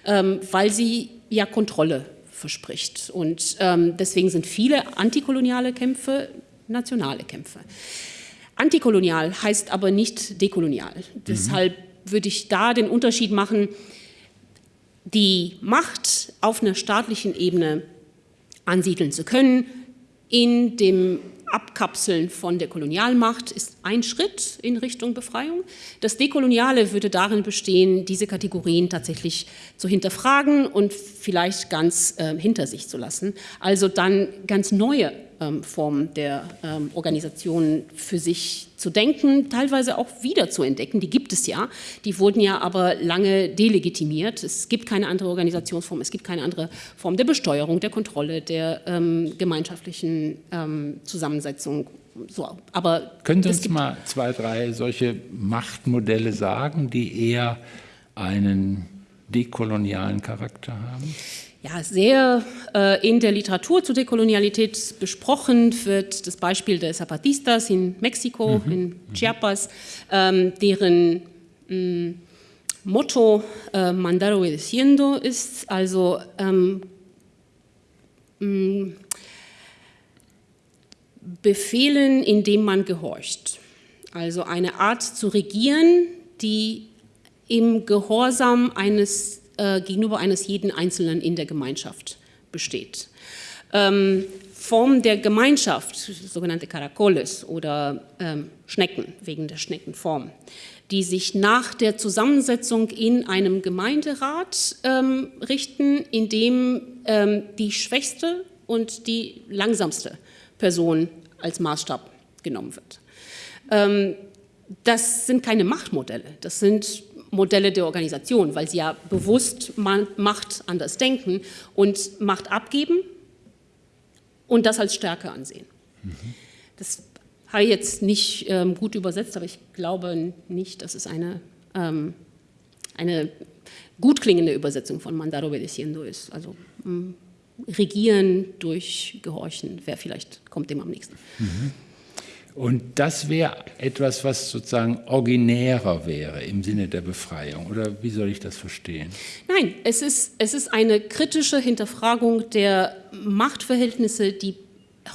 ähm, weil sie ja Kontrolle verspricht. Und ähm, deswegen sind viele antikoloniale Kämpfe nationale Kämpfe. Antikolonial heißt aber nicht dekolonial. Mhm. Deshalb würde ich da den Unterschied machen, die Macht auf einer staatlichen Ebene ansiedeln zu können, in dem Abkapseln von der Kolonialmacht ist ein Schritt in Richtung Befreiung. Das Dekoloniale würde darin bestehen, diese Kategorien tatsächlich zu hinterfragen und vielleicht ganz äh, hinter sich zu lassen. Also dann ganz neue Formen der ähm, Organisationen für sich zu denken, teilweise auch wieder zu entdecken. Die gibt es ja, die wurden ja aber lange delegitimiert. Es gibt keine andere Organisationsform, es gibt keine andere Form der Besteuerung, der Kontrolle, der ähm, gemeinschaftlichen ähm, Zusammensetzung. So, aber Können Sie uns mal zwei, drei solche Machtmodelle sagen, die eher einen dekolonialen Charakter haben? Ja, sehr äh, in der Literatur zur Dekolonialität besprochen wird das Beispiel der Zapatistas in Mexiko, mhm. in. Chiapas, ähm, deren mh, mm, Motto äh, Mandar obedeciendo ist, also ähm, mh, mm, Befehlen, indem man gehorcht. Also eine Art zu regieren, die im Gehorsam eines äh, gegenüber eines jeden Einzelnen in der Gemeinschaft besteht. Ähm, Form der Gemeinschaft, sogenannte Caracoles oder ähm, Schnecken, wegen der Schneckenform, die sich nach der Zusammensetzung in einem Gemeinderat ähm, richten, in dem ähm, die schwächste und die langsamste Person als Maßstab genommen wird. Ähm, das sind keine Machtmodelle, das sind Modelle der Organisation, weil sie ja bewusst Macht anders denken und Macht abgeben und das als Stärke ansehen. Mhm. Das habe ich jetzt nicht ähm, gut übersetzt, aber ich glaube nicht, dass es eine, ähm, eine gut klingende Übersetzung von mandar obedeciendo ist. Also mh, regieren durch Gehorchen, wer vielleicht kommt dem am nächsten. Mhm. Und das wäre etwas, was sozusagen originärer wäre im Sinne der Befreiung. Oder wie soll ich das verstehen? Nein, es ist, es ist eine kritische Hinterfragung der Machtverhältnisse, die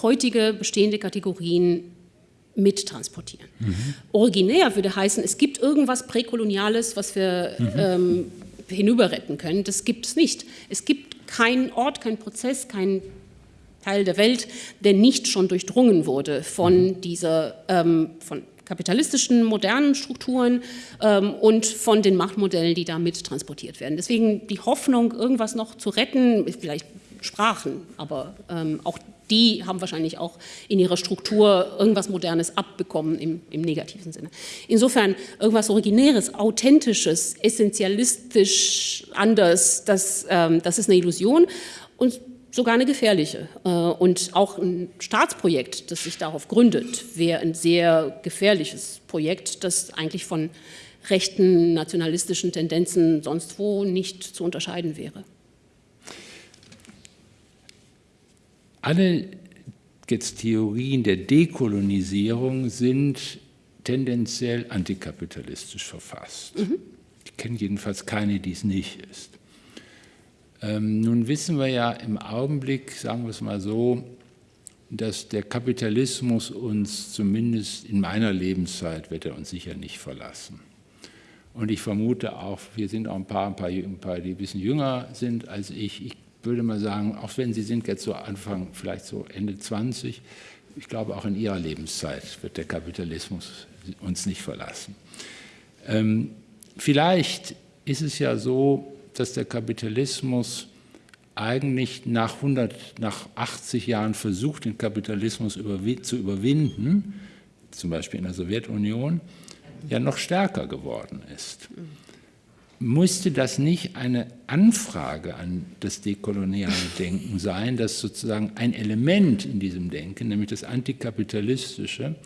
heutige bestehende Kategorien mittransportieren. Mhm. Originär würde heißen, es gibt irgendwas Präkoloniales, was wir mhm. ähm, hinüberretten können. Das gibt es nicht. Es gibt keinen Ort, keinen Prozess, keinen Teil der Welt, der nicht schon durchdrungen wurde von mhm. dieser, ähm, von kapitalistischen modernen Strukturen ähm, und von den Machtmodellen, die da mit transportiert werden. Deswegen die Hoffnung, irgendwas noch zu retten, vielleicht Sprachen, aber ähm, auch die haben wahrscheinlich auch in ihrer Struktur irgendwas Modernes abbekommen im, im negativen Sinne. Insofern irgendwas Originäres, Authentisches, essentialistisch anders, das, ähm, das ist eine Illusion und sogar eine gefährliche. Äh, und auch ein Staatsprojekt, das sich darauf gründet, wäre ein sehr gefährliches Projekt, das eigentlich von rechten nationalistischen Tendenzen sonst wo nicht zu unterscheiden wäre. Alle jetzt Theorien der Dekolonisierung sind tendenziell antikapitalistisch verfasst. Mhm. Ich kenne jedenfalls keine, die es nicht ist. Ähm, nun wissen wir ja im Augenblick, sagen wir es mal so, dass der Kapitalismus uns zumindest in meiner Lebenszeit wird er uns sicher nicht verlassen. Und ich vermute auch, wir sind auch ein paar, ein paar, ein paar die ein bisschen jünger sind als ich. Ich würde mal sagen, auch wenn Sie sind jetzt so Anfang, vielleicht so Ende 20, ich glaube auch in Ihrer Lebenszeit wird der Kapitalismus uns nicht verlassen. Ähm, vielleicht ist es ja so, dass der Kapitalismus eigentlich nach, 100, nach 80 Jahren versucht, den Kapitalismus zu überwinden, zum Beispiel in der Sowjetunion, ja noch stärker geworden ist. Musste das nicht eine Anfrage an das dekoloniale Denken sein, dass sozusagen ein Element in diesem Denken, nämlich das antikapitalistische,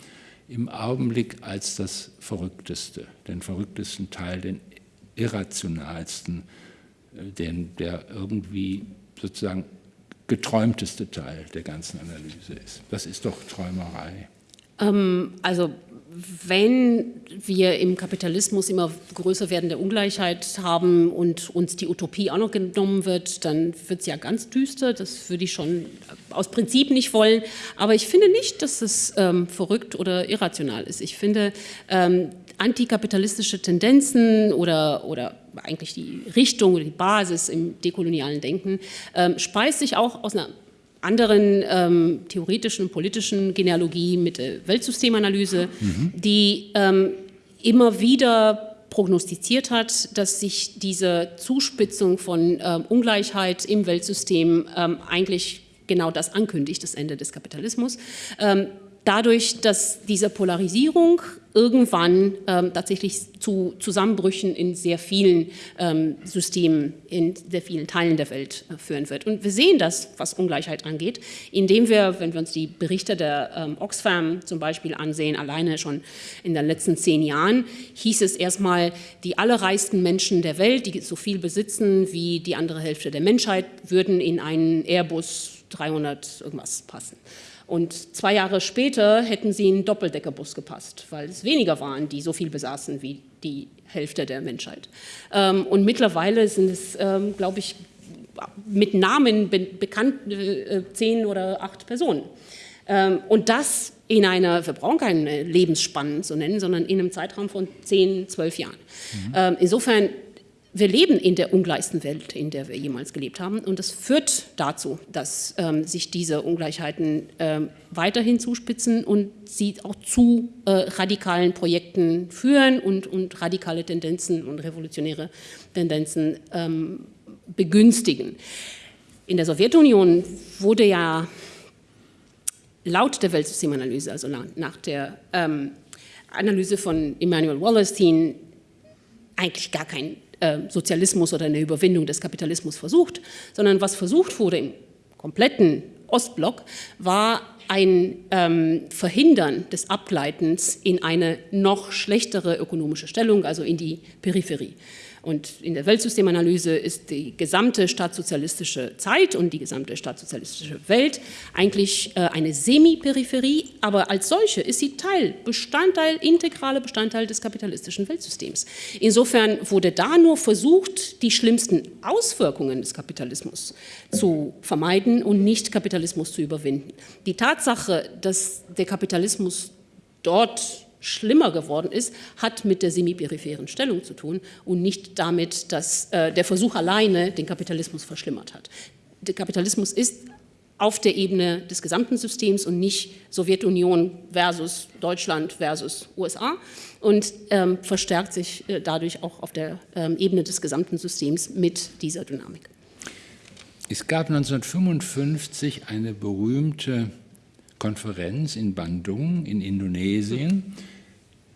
im Augenblick als das verrückteste, den verrücktesten Teil, den irrationalsten den, der irgendwie sozusagen geträumteste Teil der ganzen Analyse ist. Das ist doch Träumerei. Ähm, also wenn wir im Kapitalismus immer größer werdende Ungleichheit haben und uns die Utopie auch noch genommen wird, dann wird es ja ganz düster. Das würde ich schon aus Prinzip nicht wollen. Aber ich finde nicht, dass es ähm, verrückt oder irrational ist. Ich finde, ähm, antikapitalistische Tendenzen oder, oder eigentlich die Richtung oder die Basis im dekolonialen Denken ähm, speist sich auch aus einer anderen ähm, theoretischen, politischen Genealogie mit der Weltsystemanalyse, mhm. die ähm, immer wieder prognostiziert hat, dass sich diese Zuspitzung von ähm, Ungleichheit im Weltsystem ähm, eigentlich genau das ankündigt, das Ende des Kapitalismus. Dadurch, dass diese Polarisierung irgendwann ähm, tatsächlich zu Zusammenbrüchen in sehr vielen ähm, Systemen, in sehr vielen Teilen der Welt äh, führen wird. Und wir sehen das, was Ungleichheit angeht, indem wir, wenn wir uns die Berichte der ähm, Oxfam zum Beispiel ansehen, alleine schon in den letzten zehn Jahren, hieß es erstmal, die allerreichsten Menschen der Welt, die so viel besitzen wie die andere Hälfte der Menschheit, würden in einen Airbus 300 irgendwas passen. Und zwei Jahre später hätten sie in einen Doppeldeckerbus gepasst, weil es weniger waren, die so viel besaßen wie die Hälfte der Menschheit. Ähm, und mittlerweile sind es, ähm, glaube ich, mit Namen bekannt äh, zehn oder acht Personen. Ähm, und das in einer, wir brauchen keine Lebensspannen zu nennen, sondern in einem Zeitraum von zehn, zwölf Jahren. Mhm. Insofern wir leben in der ungleichsten Welt, in der wir jemals gelebt haben. Und das führt dazu, dass ähm, sich diese Ungleichheiten ähm, weiterhin zuspitzen und sie auch zu äh, radikalen Projekten führen und, und, radikale Tendenzen und revolutionäre Tendenzen ähm, begünstigen. In der Sowjetunion wurde ja laut der Weltsystemanalyse, also nach der ähm, Analyse von Immanuel Wallerstein, eigentlich gar kein äh, Sozialismus oder eine Überwindung des Kapitalismus versucht, sondern was versucht wurde im kompletten Ostblock, war ein ähm, Verhindern des Abgleitens in eine noch schlechtere ökonomische Stellung, also in die Peripherie. Und in der Weltsystemanalyse ist die gesamte staatssozialistische Zeit und die gesamte staatssozialistische Welt eigentlich äh, eine Semi-Peripherie, aber als solche ist sie Teil, Bestandteil, integraler Bestandteil des kapitalistischen Weltsystems. Insofern wurde da nur versucht, die schlimmsten Auswirkungen des Kapitalismus zu vermeiden und nicht Kapitalismus zu überwinden. Die Tatsache, dass der Kapitalismus dort schlimmer geworden ist, hat mit der semiperipheren Stellung zu tun und nicht damit, dass äh, der Versuch alleine den Kapitalismus verschlimmert hat. Der Kapitalismus ist auf der Ebene des gesamten Systems und nicht Sowjetunion versus Deutschland versus USA und ähm, verstärkt sich äh, dadurch auch auf der ähm, Ebene des gesamten Systems mit dieser Dynamik. Es gab 1955 eine berühmte Konferenz in Bandung in Indonesien,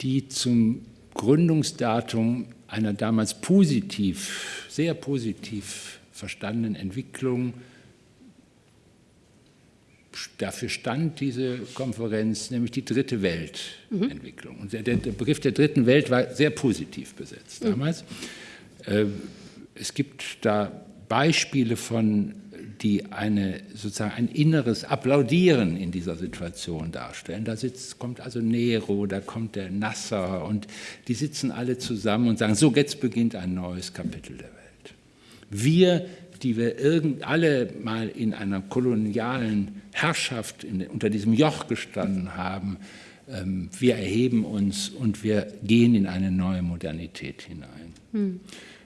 die zum Gründungsdatum einer damals positiv, sehr positiv verstandenen Entwicklung dafür stand diese Konferenz, nämlich die dritte Weltentwicklung. Und der, der, Begriff der dritten Welt war sehr positiv besetzt damals. Mhm. Es gibt da Beispiele von die eine, sozusagen ein inneres Applaudieren in dieser Situation darstellen. Da sitzt, kommt also Nero, da kommt der Nasser und die sitzen alle zusammen und sagen, so jetzt beginnt ein neues Kapitel der Welt. Wir, die wir irgend, alle mal in einer kolonialen Herrschaft in, unter diesem Joch gestanden haben, ähm, wir erheben uns und wir gehen in eine neue Modernität hinein. Hm.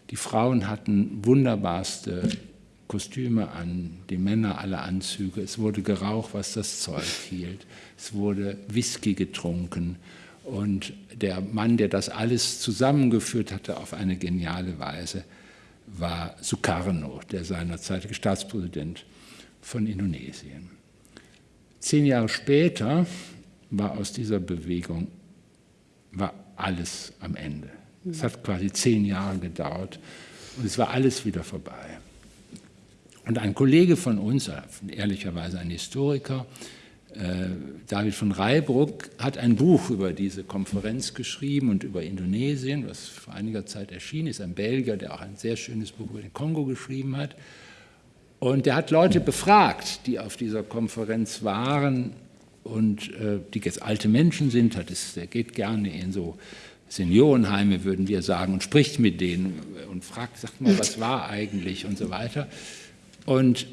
Die Frauen hatten wunderbarste Kostüme an, die Männer alle Anzüge. Es wurde geraucht, was das Zeug hielt. Es wurde Whisky getrunken. Und der Mann, der das alles zusammengeführt hatte auf eine geniale Weise, war Sukarno, der seinerzeitige Staatspräsident von Indonesien. Zehn Jahre später war aus dieser Bewegung war alles am Ende. Es hat quasi zehn Jahre gedauert und es war alles wieder vorbei. Und ein Kollege von uns, äh, ehrlicherweise ein Historiker, äh, David von Reibruck, hat ein Buch über diese Konferenz geschrieben und über Indonesien, was vor einiger Zeit erschienen ist, ein Belgier, der auch ein sehr schönes Buch über den Kongo geschrieben hat. Und der hat Leute befragt, die auf dieser Konferenz waren und äh, die jetzt alte Menschen sind, hat es, der geht gerne in so Seniorenheime, würden wir sagen, und spricht mit denen und fragt, sagt mal, was war eigentlich und so weiter. Und,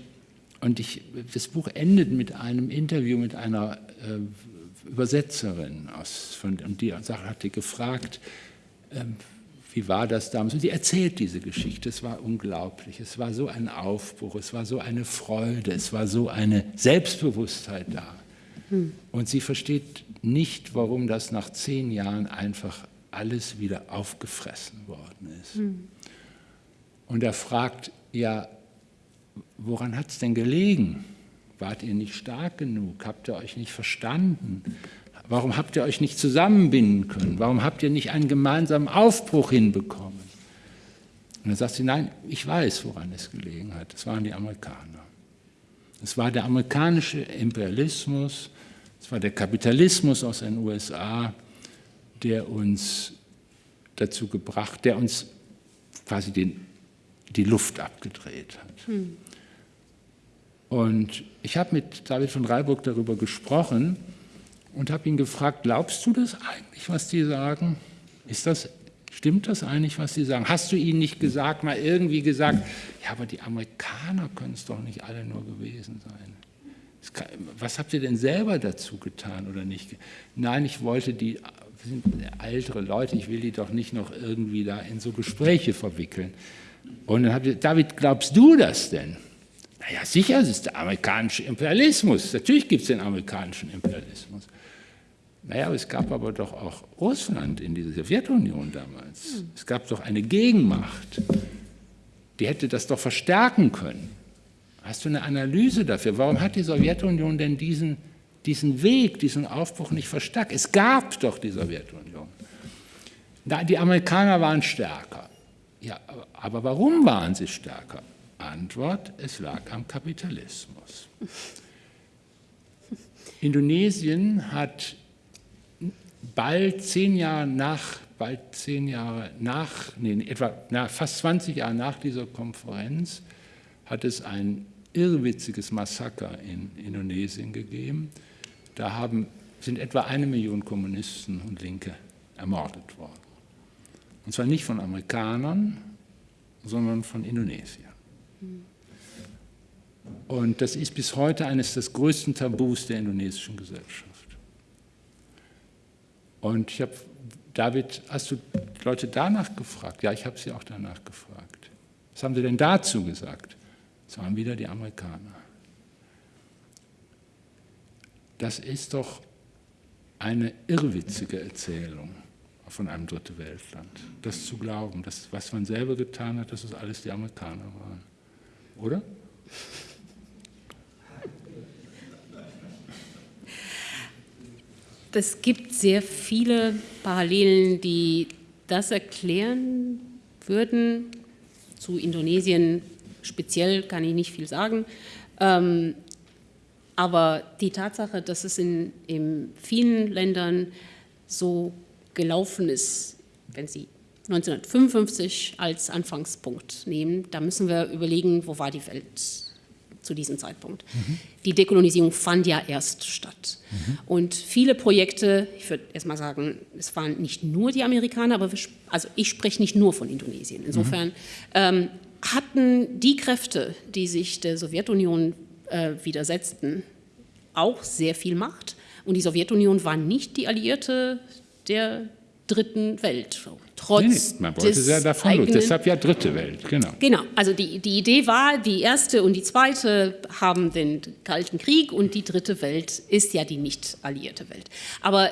und ich, das Buch endet mit einem Interview mit einer äh, Übersetzerin aus, von, und die hatte gefragt, äh, wie war das damals? Und sie erzählt diese Geschichte. Es war unglaublich. Es war so ein Aufbruch, es war so eine Freude, es war so eine Selbstbewusstheit da. Hm. Und sie versteht nicht, warum das nach zehn Jahren einfach alles wieder aufgefressen worden ist. Hm. Und er fragt, ja, woran hat es denn gelegen? Wart ihr nicht stark genug? Habt ihr euch nicht verstanden? Warum habt ihr euch nicht zusammenbinden können? Warum habt ihr nicht einen gemeinsamen Aufbruch hinbekommen? Und dann sagt sie, nein, ich weiß, woran es gelegen hat. Es waren die Amerikaner. Es war der amerikanische Imperialismus, es war der Kapitalismus aus den USA, der uns dazu gebracht, der uns quasi den die Luft abgedreht hat. Hm. Und ich habe mit David von Reiburg darüber gesprochen und habe ihn gefragt, glaubst du das eigentlich, was die sagen? Ist das, stimmt das eigentlich, was die sagen? Hast du ihnen nicht gesagt, mal irgendwie gesagt, ja, aber die Amerikaner können es doch nicht alle nur gewesen sein. Was habt ihr denn selber dazu getan oder nicht? Nein, ich wollte die, sind ältere Leute, ich will die doch nicht noch irgendwie da in so Gespräche verwickeln. Und dann habe ich, David, glaubst du das denn? Naja, sicher, es ist der amerikanische Imperialismus. Natürlich gibt es den amerikanischen Imperialismus. Naja, es gab aber doch auch Russland in dieser Sowjetunion damals. Es gab doch eine Gegenmacht, die hätte das doch verstärken können. Hast du eine Analyse dafür? Warum hat die Sowjetunion denn diesen, diesen Weg, diesen Aufbruch nicht verstärkt? Es gab doch die Sowjetunion. Die Amerikaner waren stärker. Ja, aber warum waren sie stärker? Antwort, es lag am Kapitalismus. Indonesien hat bald zehn Jahre nach, bald zehn Jahre nach, nee, etwa nach, fast 20 Jahre nach dieser Konferenz hat es ein irrwitziges Massaker in Indonesien gegeben. Da haben, sind etwa eine Million Kommunisten und Linke ermordet worden. Und zwar nicht von Amerikanern, sondern von Indonesiern. Und das ist bis heute eines der größten Tabus der indonesischen Gesellschaft. Und ich habe, David, hast du Leute danach gefragt? Ja, ich habe sie auch danach gefragt. Was haben sie denn dazu gesagt? Es waren wieder die Amerikaner. Das ist doch eine irrwitzige Erzählung von einem Dritte Weltland. Das zu glauben, dass was man selber getan hat, dass es alles die Amerikaner waren. Oder? Es gibt sehr viele Parallelen, die das erklären würden. Zu Indonesien speziell kann ich nicht viel sagen. Ähm, aber die Tatsache, dass es in, in vielen Ländern so gelaufen ist, wenn Sie 1955 als Anfangspunkt nehmen, da müssen wir überlegen, wo war die Welt zu diesem Zeitpunkt. Mhm. Die Dekolonisierung fand ja erst statt. Mhm. Und viele Projekte, ich würde erst mal sagen, es waren nicht nur die Amerikaner, aber wir, also ich spreche nicht nur von Indonesien. Insofern mhm. ähm, hatten die Kräfte, die sich der Sowjetunion äh, widersetzten, auch sehr viel Macht. Und die Sowjetunion war nicht die Alliierte der dritten Welt. Trotz nee, man wollte sehr davon eigenen, deshalb ja dritte Welt, genau. Genau, also die, die Idee war, die erste und die zweite haben den Kalten Krieg und die dritte Welt ist ja die nicht alliierte Welt. Aber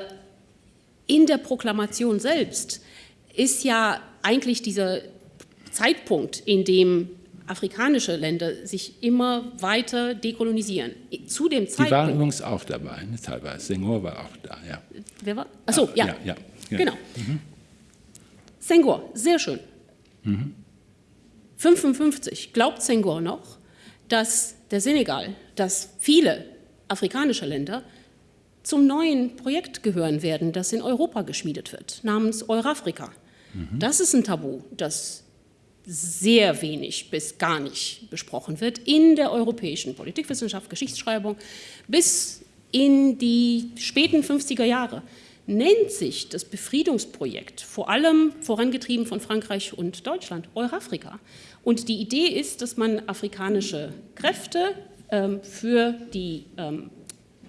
in der Proklamation selbst ist ja eigentlich dieser Zeitpunkt, in dem afrikanische Länder sich immer weiter dekolonisieren. Zu dem Zeitpunkt. Die waren übrigens auch dabei, ne, teilweise. Senghor war auch da, ja. Wer war? Achso, ja. ja, ja, ja. Genau. Mhm. Senghor, sehr schön. Mhm. 55 glaubt Senghor noch, dass der Senegal, dass viele afrikanische Länder zum neuen Projekt gehören werden, das in Europa geschmiedet wird, namens Eurafrika. Mhm. Das ist ein Tabu, das sehr wenig bis gar nicht besprochen wird in der europäischen Politikwissenschaft, Geschichtsschreibung bis in die späten 50er Jahre nennt sich das Befriedungsprojekt, vor allem vorangetrieben von Frankreich und Deutschland, Eurafrika. Und die Idee ist, dass man afrikanische Kräfte ähm, für die ähm,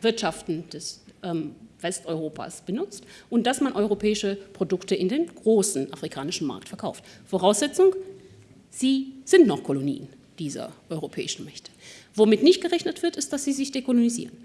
Wirtschaften des ähm, Westeuropas benutzt und dass man europäische Produkte in den großen afrikanischen Markt verkauft. Voraussetzung, sie sind noch Kolonien dieser europäischen Mächte. Womit nicht gerechnet wird, ist, dass sie sich dekolonisieren.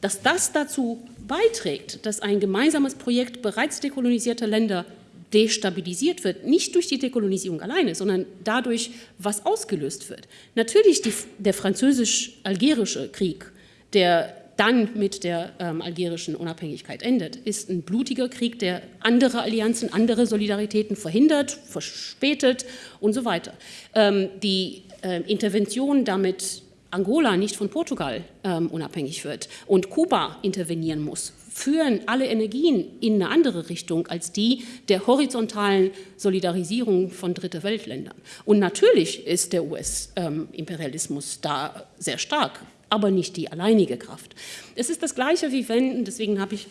Dass das dazu beiträgt, dass ein gemeinsames Projekt bereits dekolonisierter Länder destabilisiert wird, nicht durch die Dekolonisierung alleine, sondern dadurch, was ausgelöst wird. Natürlich die, der französisch-algerische Krieg, der dann mit der ähm, algerischen Unabhängigkeit endet, ist ein blutiger Krieg, der andere Allianzen, andere Solidaritäten verhindert, verspätet und so weiter. Ähm, die äh, Intervention damit Angola nicht von Portugal ähm, unabhängig wird und Kuba intervenieren muss, führen alle Energien in eine andere Richtung als die der horizontalen Solidarisierung von Dritte Weltländern. Und natürlich ist der US-Imperialismus ähm, da sehr stark, aber nicht die alleinige Kraft. Es ist das Gleiche wie wenn, deswegen habe ich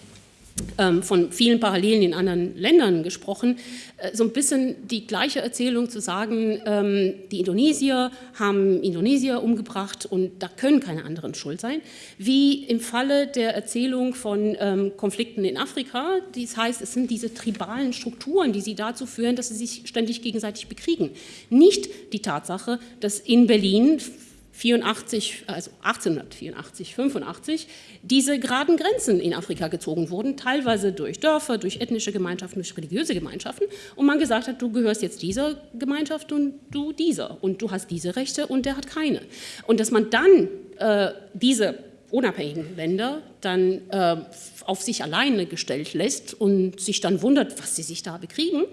ähm, von vielen Parallelen in anderen Ländern gesprochen, äh, so ein bisschen die gleiche Erzählung zu sagen, ähm, die Indonesier haben Indonesier umgebracht und da können keine anderen schuld sein, wie im Falle der Erzählung von ähm, Konflikten in Afrika, das heißt, es sind diese tribalen Strukturen, die sie dazu führen, dass sie sich ständig gegenseitig bekriegen. Nicht die Tatsache, dass in Berlin 84, also 1884, 85 diese geraden Grenzen in Afrika gezogen wurden, teilweise durch Dörfer, durch ethnische Gemeinschaften, durch religiöse Gemeinschaften und man gesagt hat, du gehörst jetzt dieser Gemeinschaft und du dieser und du hast diese Rechte und der hat keine. Und dass man dann äh, diese unabhängigen Länder dann äh, auf sich alleine gestellt lässt und sich dann wundert, was sie sich da bekriegen,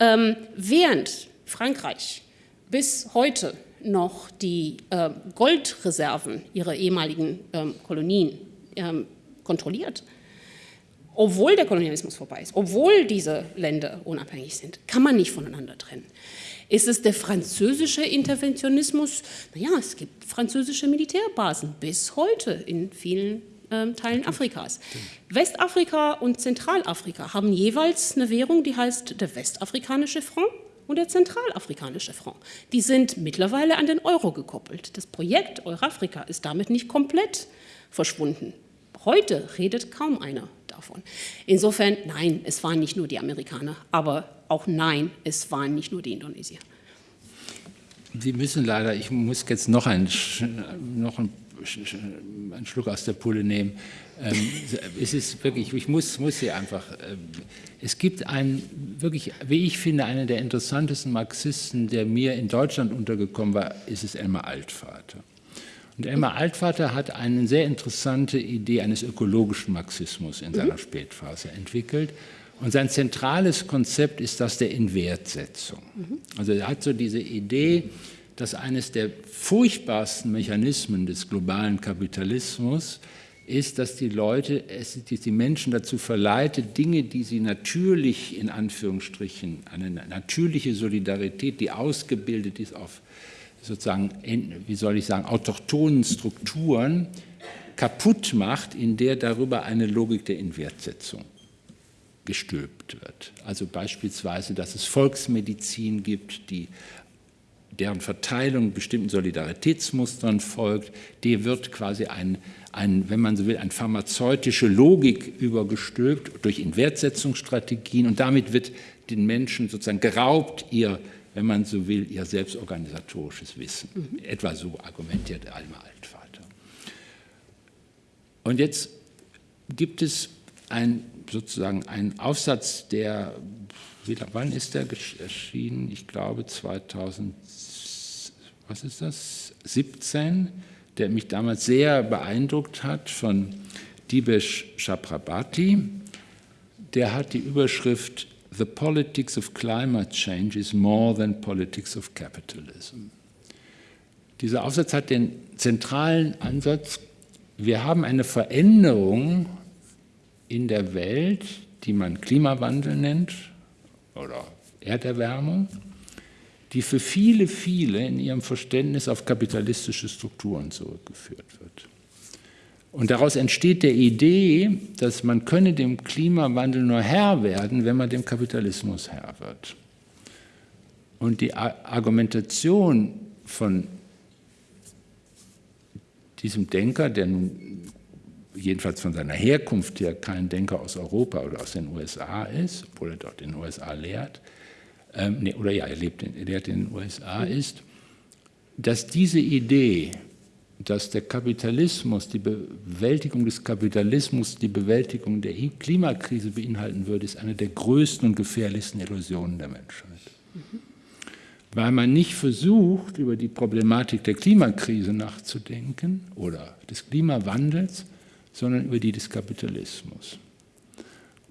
ähm, während Frankreich bis heute noch die äh, Goldreserven ihrer ehemaligen ähm, Kolonien ähm, kontrolliert. Obwohl der Kolonialismus vorbei ist, obwohl diese Länder unabhängig sind, kann man nicht voneinander trennen. Ist es der französische Interventionismus? Naja, es gibt französische Militärbasen bis heute in vielen ähm, Teilen Afrikas. Westafrika und Zentralafrika haben jeweils eine Währung, die heißt der westafrikanische Franc und der zentralafrikanische Franc. Die sind mittlerweile an den Euro gekoppelt. Das Projekt Eurafrika ist damit nicht komplett verschwunden. Heute redet kaum einer davon. Insofern, nein, es waren nicht nur die Amerikaner, aber auch nein, es waren nicht nur die Indonesier. Sie müssen leider, ich muss jetzt noch einen, noch einen Schluck aus der Pulle nehmen. Ähm, es ist wirklich, ich muss, muss Sie einfach, ähm, es gibt einen, wirklich, wie ich finde, einen der interessantesten Marxisten, der mir in Deutschland untergekommen war, ist es Elmar Altvater. Und Elmar Altvater hat eine sehr interessante Idee eines ökologischen Marxismus in seiner mhm. Spätphase entwickelt. Und sein zentrales Konzept ist das der Inwertsetzung. Mhm. Also er hat so diese Idee, dass eines der furchtbarsten Mechanismen des globalen Kapitalismus ist, dass die Leute, es, die Menschen dazu verleitet, Dinge, die sie natürlich in Anführungsstrichen, eine natürliche Solidarität, die ausgebildet ist auf sozusagen, wie soll ich sagen, autochthonen Strukturen, kaputt macht, in der darüber eine Logik der Inwertsetzung gestülpt wird. Also beispielsweise, dass es Volksmedizin gibt, die deren Verteilung bestimmten Solidaritätsmustern folgt, die wird quasi ein, ein, wenn man so will, eine pharmazeutische Logik übergestülpt durch Inwertsetzungsstrategien und damit wird den Menschen sozusagen geraubt ihr, wenn man so will, ihr selbstorganisatorisches Wissen. Mhm. Etwa so argumentiert Alma Altvater. Und jetzt gibt es ein, sozusagen einen Aufsatz, der, wann ist der erschienen? Ich glaube 2000 was ist das, 17, der mich damals sehr beeindruckt hat, von Dibesh Chaprabati. Der hat die Überschrift The politics of climate change is more than politics of capitalism. Dieser Aufsatz hat den zentralen Ansatz, wir haben eine Veränderung in der Welt, die man Klimawandel nennt oder Erderwärmung die für viele, viele in ihrem Verständnis auf kapitalistische Strukturen zurückgeführt wird. Und daraus entsteht der Idee, dass man könne dem Klimawandel nur Herr werden, wenn man dem Kapitalismus Herr wird. Und die Argumentation von diesem Denker, der nun jedenfalls von seiner Herkunft her kein Denker aus Europa oder aus den USA ist, obwohl er dort in den USA lehrt, ähm, nee, oder ja, er, lebt in, er in den USA, ist, dass diese Idee, dass der Kapitalismus, die Bewältigung des Kapitalismus die Bewältigung der Klimakrise beinhalten würde, ist eine der größten und gefährlichsten Illusionen der Menschheit. Mhm. Weil man nicht versucht, über die Problematik der Klimakrise nachzudenken oder des Klimawandels, sondern über die des Kapitalismus.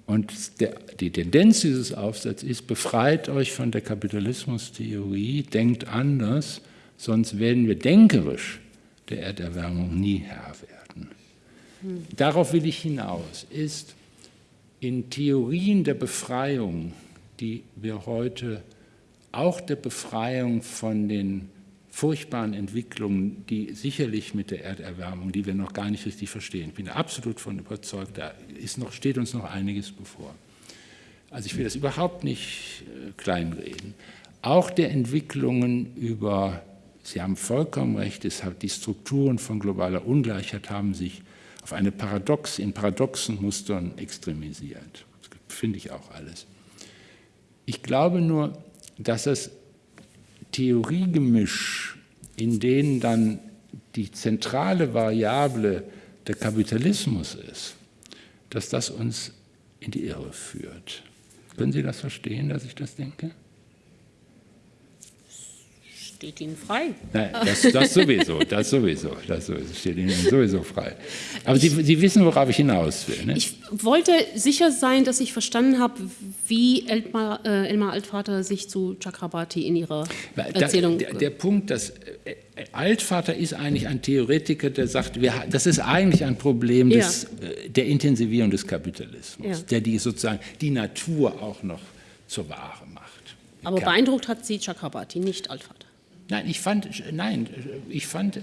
Und der, die Tendenz dieses Aufsatzes ist, befreit euch von der Kapitalismustheorie, denkt anders, sonst werden wir denkerisch der Erderwärmung nie Herr werden. Darauf will ich hinaus, ist in Theorien der Befreiung, die wir heute auch der Befreiung von den furchtbaren Entwicklungen, die sicherlich mit der Erderwärmung, die wir noch gar nicht richtig verstehen, ich bin absolut von überzeugt, da ist noch, steht uns noch einiges bevor. Also ich will das überhaupt nicht äh, kleinreden. Auch der Entwicklungen über, Sie haben vollkommen recht, es hat, die Strukturen von globaler Ungleichheit haben sich auf eine Paradox, in paradoxen Mustern extremisiert. Das finde ich auch alles. Ich glaube nur, dass das Theoriegemisch, in denen dann die zentrale Variable der Kapitalismus ist, dass das uns in die Irre führt. Können Sie das verstehen, dass ich das denke? Steht Ihnen frei. Nein, das, das sowieso, das sowieso, das sowieso, steht Ihnen sowieso frei. Aber Sie, Sie wissen, worauf ich hinaus will. Ne? Ich wollte sicher sein, dass ich verstanden habe, wie Elmar, äh, Elmar Altvater sich zu Chakrabarti in ihrer Erzählung... Der, der, Punkt, dass äh, Altvater ist eigentlich ein Theoretiker, der sagt, wir, das ist eigentlich ein Problem des, ja. Äh, der Intensivierung des Kapitalismus, ja. der die sozusagen die Natur auch noch zur Ware macht. Aber beeindruckt hat sie Chakrabarti, nicht Altvater. Nein, ich fand, nein, ich fand,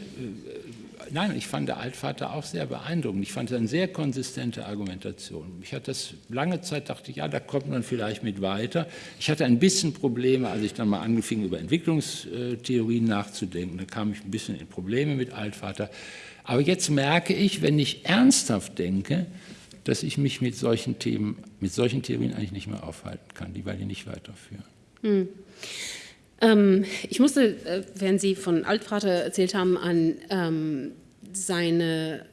nein, ich fand der Altvater auch sehr beeindruckend. Ich fand es eine sehr konsistente Argumentation. Ich hatte das lange Zeit, dachte ich, ja, da kommt man vielleicht mit weiter. Ich hatte ein bisschen Probleme, als ich dann mal angefangen über Entwicklungstheorien nachzudenken. Da kam ich ein bisschen in Probleme mit Altvater. Aber jetzt merke ich, wenn ich ernsthaft denke, dass ich mich mit solchen Themen, mit solchen Theorien eigentlich nicht mehr aufhalten kann, die weil die nicht weiterführen. Hm. Ähm, ich musste, äh, während Sie von Altvater erzählt haben, an ähm, seine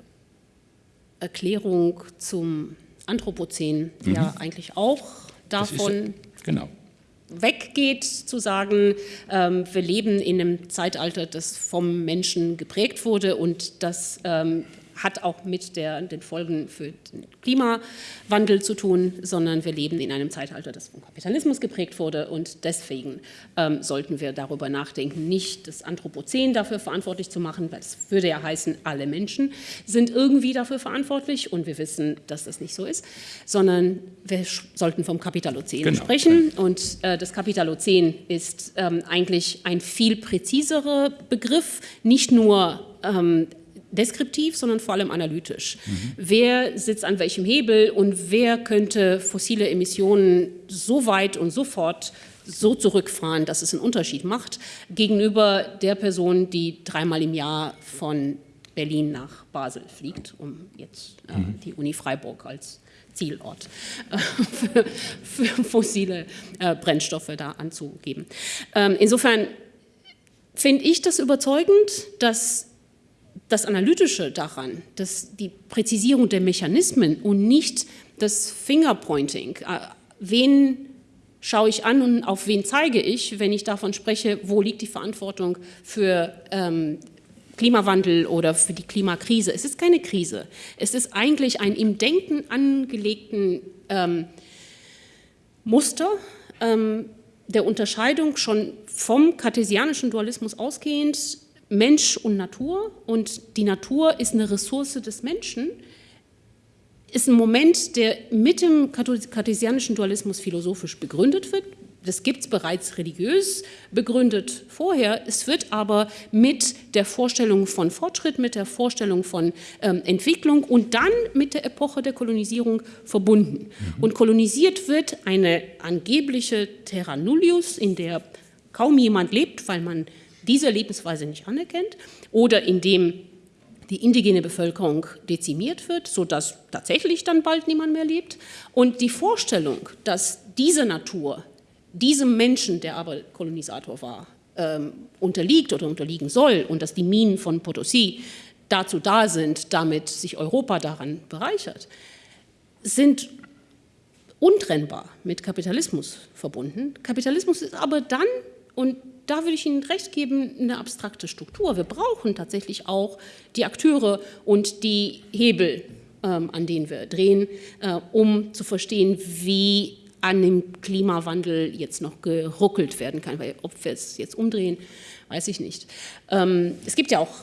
Erklärung zum Anthropozän, mhm. ja eigentlich auch davon ist, genau. weggeht, zu sagen, ähm, wir leben in einem Zeitalter, das vom Menschen geprägt wurde und das ähm, hat auch mit der, den Folgen für den Klimawandel zu tun, sondern wir leben in einem Zeitalter, das vom Kapitalismus geprägt wurde und deswegen ähm, sollten wir darüber nachdenken, nicht das Anthropozän dafür verantwortlich zu machen, weil es würde ja heißen, alle Menschen sind irgendwie dafür verantwortlich und wir wissen, dass das nicht so ist, sondern wir sollten vom Kapitalozän genau. sprechen und äh, das Kapitalozän ist ähm, eigentlich ein viel präziserer Begriff, nicht nur ähm, deskriptiv, sondern vor allem analytisch. Mhm. Wer sitzt an welchem Hebel und wer könnte fossile Emissionen so weit und sofort so zurückfahren, dass es einen Unterschied macht, gegenüber der Person, die dreimal im Jahr von Berlin nach Basel fliegt, um jetzt äh, mhm. die Uni Freiburg als Zielort äh, für, für, fossile äh, Brennstoffe da anzugeben. Ähm, insofern finde ich das überzeugend, dass das Analytische daran, dass die Präzisierung der Mechanismen und nicht das Fingerpointing, äh, wen schaue ich an und auf wen zeige ich, wenn ich davon spreche, wo liegt die Verantwortung für ähm, Klimawandel oder für die Klimakrise. Es ist keine Krise. Es ist eigentlich ein im Denken angelegten ähm, Muster ähm, der Unterscheidung schon vom kartesianischen Dualismus ausgehend Mensch und Natur und die Natur ist eine Ressource des Menschen, ist ein Moment, der mit dem kartesianischen Dualismus philosophisch begründet wird. Das gibt es bereits religiös begründet vorher. Es wird aber mit der Vorstellung von Fortschritt, mit der Vorstellung von ähm, Entwicklung und dann mit der Epoche der Kolonisierung verbunden. Mhm. Und kolonisiert wird eine angebliche Terra Nullius, in der kaum jemand lebt, weil man diese Lebensweise nicht anerkennt oder indem die indigene Bevölkerung dezimiert wird, sodass tatsächlich dann bald niemand mehr lebt. Und die Vorstellung, dass diese Natur diesem Menschen, der aber Kolonisator war, ähm, unterliegt oder unterliegen soll und dass die Minen von Potosi dazu da sind, damit sich Europa daran bereichert, sind untrennbar mit Kapitalismus verbunden. Kapitalismus ist aber dann, und da würde ich Ihnen recht geben, eine abstrakte Struktur. Wir brauchen tatsächlich auch die Akteure und die Hebel, ähm, an denen wir drehen, äh, um zu verstehen, wie an dem Klimawandel jetzt noch geruckelt werden kann. Weil ob wir es jetzt umdrehen, weiß ich nicht. Ähm, es gibt ja auch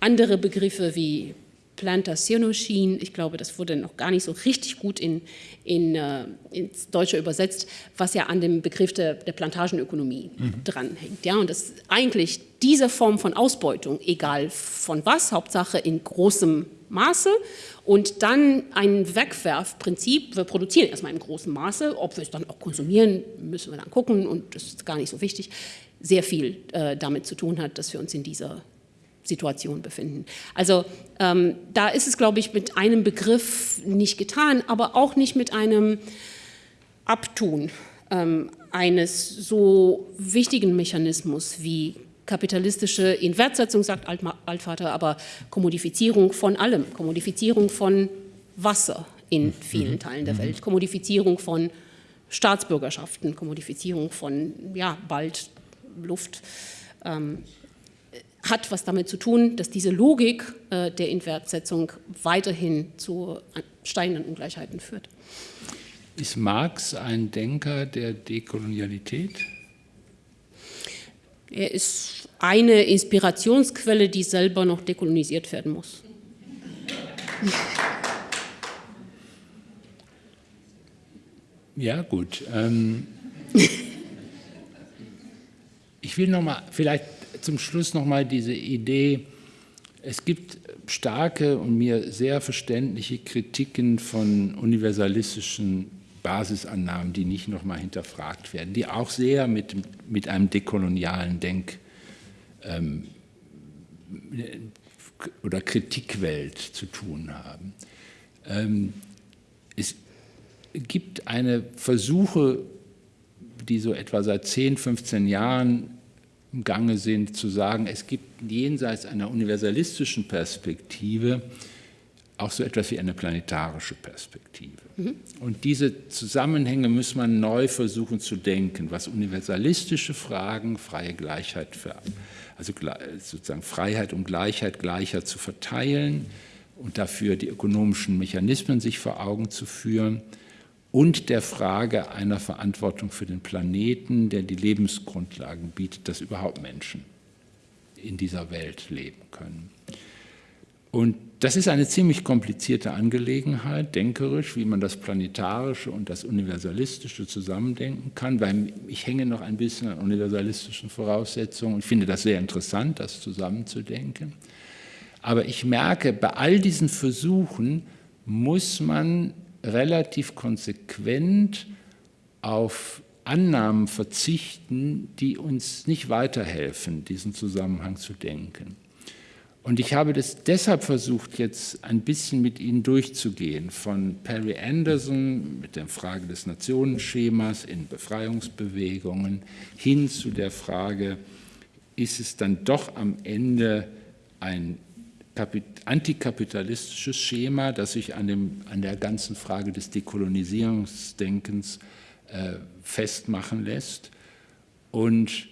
andere Begriffe wie Plantationoschien. Ich glaube, das wurde noch gar nicht so richtig gut in, in, äh, ins Deutsche übersetzt, was ja an dem Begriff der, der Plantagenökonomie mhm. dranhängt. Ja, und das eigentlich diese Form von Ausbeutung, egal von was, Hauptsache in großem Maße und dann ein Wegwerfprinzip, wir produzieren erstmal in großem Maße, ob wir es dann auch konsumieren, müssen wir dann gucken und das ist gar nicht so wichtig, sehr viel äh, damit zu tun hat, dass wir uns in dieser Situation befinden. Also ähm, da ist es, glaube ich, mit einem Begriff nicht getan, aber auch nicht mit einem Abtun ähm, eines so wichtigen Mechanismus wie kapitalistische Inwertsetzung, sagt Altvater, aber Kommodifizierung von allem, Kommodifizierung von Wasser in vielen Teilen der Welt, Kommodifizierung von Staatsbürgerschaften, Kommodifizierung von, ja, bald Luft, ähm, hat was damit zu tun, dass diese Logik äh, der Inwertsetzung weiterhin zu steigenden Ungleichheiten führt. Ist Marx ein Denker der Dekolonialität? Er ist eine Inspirationsquelle, die selber noch dekolonisiert werden muss. Ja, gut. Ähm, ich will noch mal vielleicht zum Schluss noch mal diese Idee, es gibt starke und mir sehr verständliche Kritiken von universalistischen Basisannahmen, die nicht noch mal hinterfragt werden, die auch sehr mit, mit einem dekolonialen Denk- ähm, oder Kritikwelt zu tun haben. Ähm, es gibt eine Versuche, die so etwa seit 10, 15 Jahren im Gange sind, zu sagen, es gibt jenseits einer universalistischen Perspektive auch so etwas wie eine planetarische Perspektive. Mhm. Und diese Zusammenhänge muss man neu versuchen zu denken, was universalistische Fragen, freie Gleichheit, für, also sozusagen Freiheit und Gleichheit gleicher zu verteilen und dafür die ökonomischen Mechanismen sich vor Augen zu führen und der Frage einer Verantwortung für den Planeten, der die Lebensgrundlagen bietet, dass überhaupt Menschen in dieser Welt leben können. Und das ist eine ziemlich komplizierte Angelegenheit, denkerisch, wie man das Planetarische und das Universalistische zusammendenken kann, weil ich hänge noch ein bisschen an universalistischen Voraussetzungen und finde das sehr interessant, das zusammenzudenken. Aber ich merke, bei all diesen Versuchen muss man relativ konsequent auf Annahmen verzichten, die uns nicht weiterhelfen, diesen Zusammenhang zu denken. Und ich habe das deshalb versucht, jetzt ein bisschen mit Ihnen durchzugehen, von Perry Anderson mit der Frage des Nationenschemas in Befreiungsbewegungen hin zu der Frage, ist es dann doch am Ende ein antikapitalistisches Schema, das sich an, dem, an der ganzen Frage des Dekolonisierungsdenkens äh, festmachen lässt. Und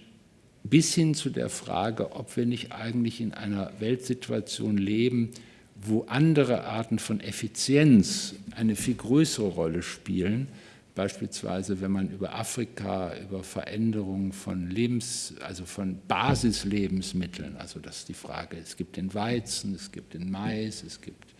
bis hin zu der Frage, ob wir nicht eigentlich in einer Weltsituation leben, wo andere Arten von Effizienz eine viel größere Rolle spielen, Beispielsweise, wenn man über Afrika, über Veränderungen von Lebens, also von Basislebensmitteln, also das ist die Frage, es gibt den Weizen, es gibt den Mais, es gibt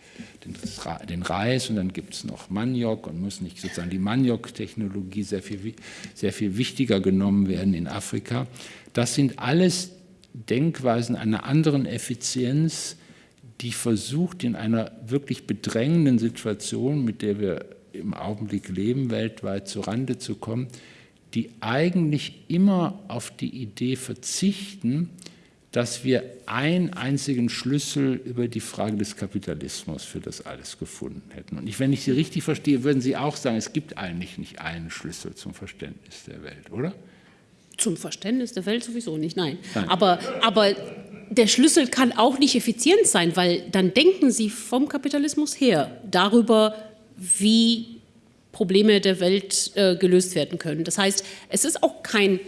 den, Reis und dann gibt es noch Maniok und muss nicht sozusagen die Maniok-Technologie sehr viel, sehr viel wichtiger genommen werden in Afrika. Das sind alles Denkweisen einer anderen Effizienz, die versucht, in einer wirklich bedrängenden Situation, mit der wir im Augenblick leben, weltweit zurande zu kommen, die eigentlich immer auf die Idee verzichten, dass wir einen einzigen Schlüssel über die Frage des Kapitalismus für das alles gefunden hätten. Und ich, wenn ich Sie richtig verstehe, würden Sie auch sagen, es gibt eigentlich nicht einen Schlüssel zum Verständnis der Welt, oder? Zum Verständnis der Welt sowieso nicht, nein. nein. Aber, aber der Schlüssel kann auch nicht effizient sein, weil dann denken Sie vom Kapitalismus her darüber, wie Probleme der Welt äh, gelöst werden können. Das heißt, es ist auch kein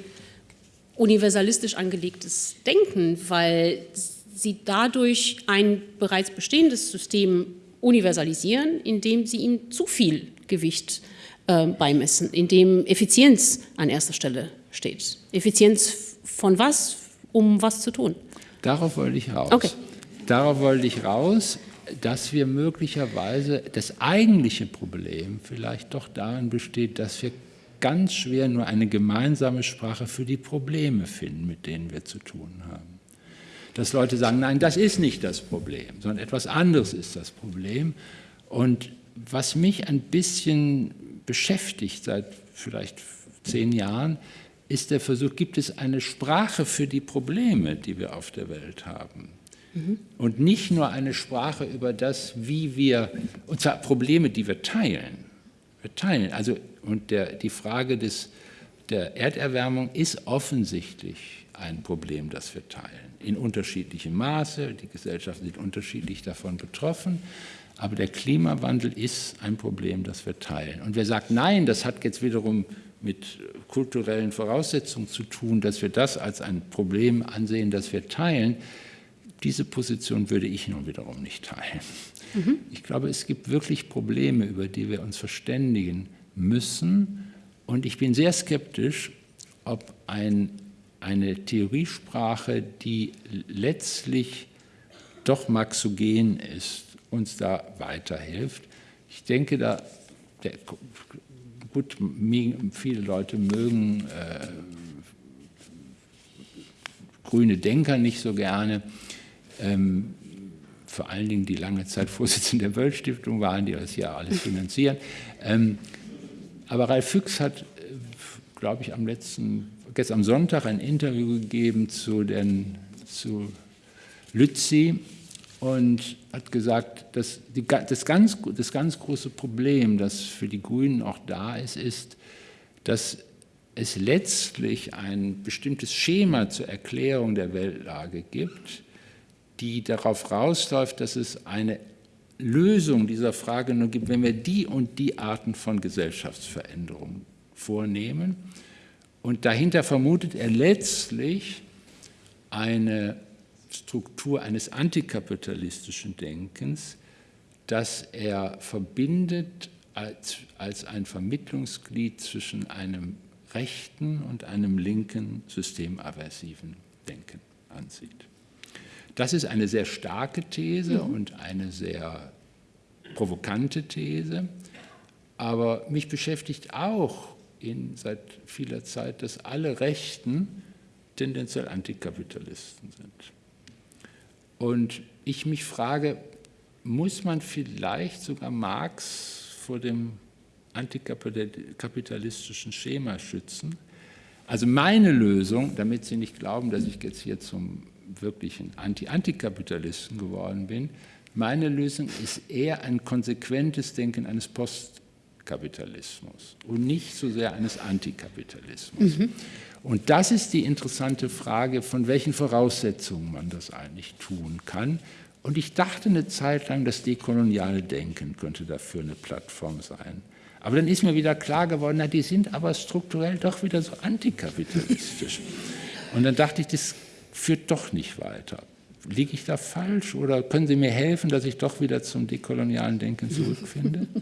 universalistisch angelegtes Denken, weil sie dadurch ein bereits bestehendes System universalisieren, indem sie ihm zu viel Gewicht äh, beimessen, indem Effizienz an erster Stelle steht. Effizienz von was, um was zu tun? Darauf wollte ich raus. Okay. Darauf wollte ich raus dass wir möglicherweise das eigentliche Problem vielleicht doch darin besteht, dass wir ganz schwer nur eine gemeinsame Sprache für die Probleme finden, mit denen wir zu tun haben. Dass Leute sagen, nein, das ist nicht das Problem, sondern etwas anderes ist das Problem. Und was mich ein bisschen beschäftigt seit vielleicht zehn Jahren, ist der Versuch, gibt es eine Sprache für die Probleme, die wir auf der Welt haben? Und nicht nur eine Sprache über das, wie wir, und zwar Probleme, die wir teilen. Wir teilen, also und der, die Frage des der Erderwärmung ist offensichtlich ein Problem, das wir teilen. In unterschiedlichem Maße, die Gesellschaften sind unterschiedlich davon betroffen, aber der Klimawandel ist ein Problem, das wir teilen. Und wer sagt, nein, das hat jetzt wiederum mit kulturellen Voraussetzungen zu tun, dass wir das als ein Problem ansehen, das wir teilen, diese Position würde ich nun wiederum nicht teilen. Mhm. Ich glaube, es gibt wirklich Probleme, über die wir uns verständigen müssen. Und ich bin sehr skeptisch, ob ein, eine Theoriesprache, die letztlich doch maxogen ist, uns da weiterhilft. Ich denke, da, der, gut, viele Leute mögen äh, grüne Denker nicht so gerne, ähm, vor allen Dingen die lange Zeit Vorsitzende der Weltstiftung waren, die das ja alles finanzieren. Ähm, aber Ralf Füchs hat, äh, glaube ich, am letzten, gestern am Sonntag ein Interview gegeben zu, den, zu Lützi und hat gesagt, dass die, das, ganz, das ganz große Problem, das für die Grünen auch da ist, ist, dass es letztlich ein bestimmtes Schema zur Erklärung der Weltlage gibt, die darauf rausläuft, dass es eine Lösung dieser Frage nur gibt, wenn wir die und die Arten von Gesellschaftsveränderungen vornehmen. Und dahinter vermutet er letztlich eine Struktur eines antikapitalistischen Denkens, das er verbindet als, als ein Vermittlungsglied zwischen einem rechten und einem linken systemaversiven Denken ansieht. Das ist eine sehr starke These mhm. und eine sehr provokante These, aber mich beschäftigt auch in, seit vieler Zeit, dass alle Rechten tendenziell Antikapitalisten sind. Und ich mich frage, muss man vielleicht sogar Marx vor dem antikapitalistischen Schema schützen? Also meine Lösung, damit Sie nicht glauben, dass ich jetzt hier zum wirklichen Anti-Antikapitalisten geworden bin, meine Lösung ist eher ein konsequentes Denken eines Postkapitalismus und nicht so sehr eines Antikapitalismus. Mhm. Und das ist die interessante Frage, von welchen Voraussetzungen man das eigentlich tun kann. Und ich dachte eine Zeit lang, das dekoloniale Denken könnte dafür eine Plattform sein. Aber dann ist mir wieder klar geworden, na, die sind aber strukturell doch wieder so antikapitalistisch. Und dann dachte ich, das führt doch nicht weiter. Liege ich da falsch oder können Sie mir helfen, dass ich doch wieder zum dekolonialen Denken zurückfinde?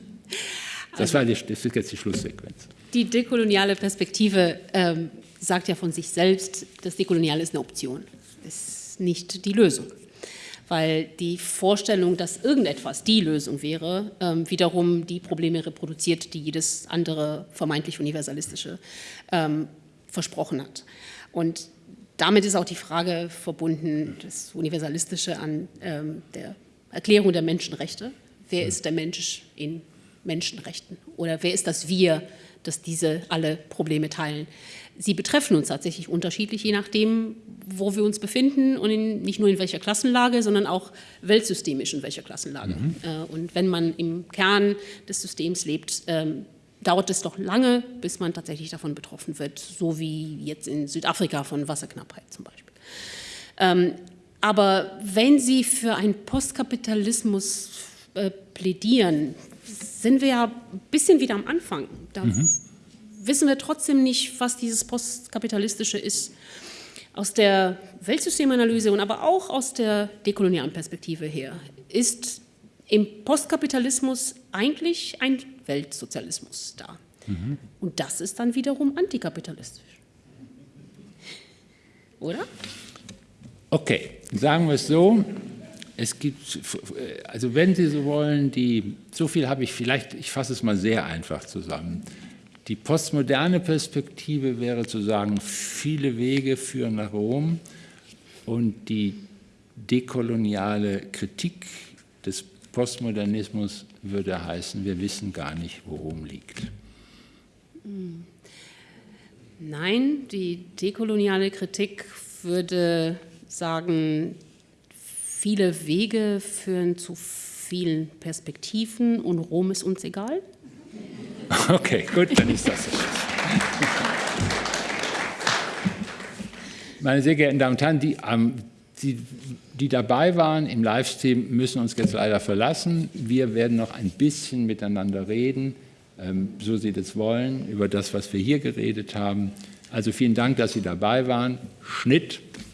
Das, war die, das ist jetzt die Schlusssequenz. Die dekoloniale Perspektive ähm, sagt ja von sich selbst, das Dekoloniale ist eine Option, ist nicht die Lösung. Weil die Vorstellung, dass irgendetwas die Lösung wäre, ähm, wiederum die Probleme reproduziert, die jedes andere vermeintlich universalistische ähm, versprochen hat. Und damit ist auch die Frage verbunden, das Universalistische an ähm, der Erklärung der Menschenrechte. Wer ist der Mensch in Menschenrechten? Oder wer ist das Wir, das diese alle Probleme teilen? Sie betreffen uns tatsächlich unterschiedlich, je nachdem, wo wir uns befinden und in, nicht nur in welcher Klassenlage, sondern auch weltsystemisch in welcher Klassenlage. Mhm. Äh, und wenn man im Kern des Systems lebt, ähm, dauert es doch lange, bis man tatsächlich davon betroffen wird, so wie jetzt in Südafrika von Wasserknappheit zum Beispiel. Ähm, aber wenn Sie für einen Postkapitalismus äh, plädieren, sind wir ja ein bisschen wieder am Anfang. Da mhm. wissen wir trotzdem nicht, was dieses Postkapitalistische ist. Aus der Weltsystemanalyse und aber auch aus der dekolonialen Perspektive her ist im Postkapitalismus eigentlich ein Weltsozialismus da. Mhm. Und das ist dann wiederum antikapitalistisch. Oder? Okay, sagen wir es so. Es gibt, also wenn Sie so wollen, die, so viel habe ich vielleicht, ich fasse es mal sehr einfach zusammen. Die postmoderne Perspektive wäre zu sagen, viele Wege führen nach Rom und die dekoloniale Kritik des Postmodernismus würde heißen, wir wissen gar nicht, wo Rom liegt. Nein, die dekoloniale Kritik würde sagen, viele Wege führen zu vielen Perspektiven und Rom ist uns egal. Okay, gut, dann ist das so. Meine sehr geehrten Damen und Herren, die, ähm, die, die dabei waren im Livestream, müssen uns jetzt leider verlassen. Wir werden noch ein bisschen miteinander reden, ähm, so Sie das wollen, über das, was wir hier geredet haben. Also vielen Dank, dass Sie dabei waren. Schnitt.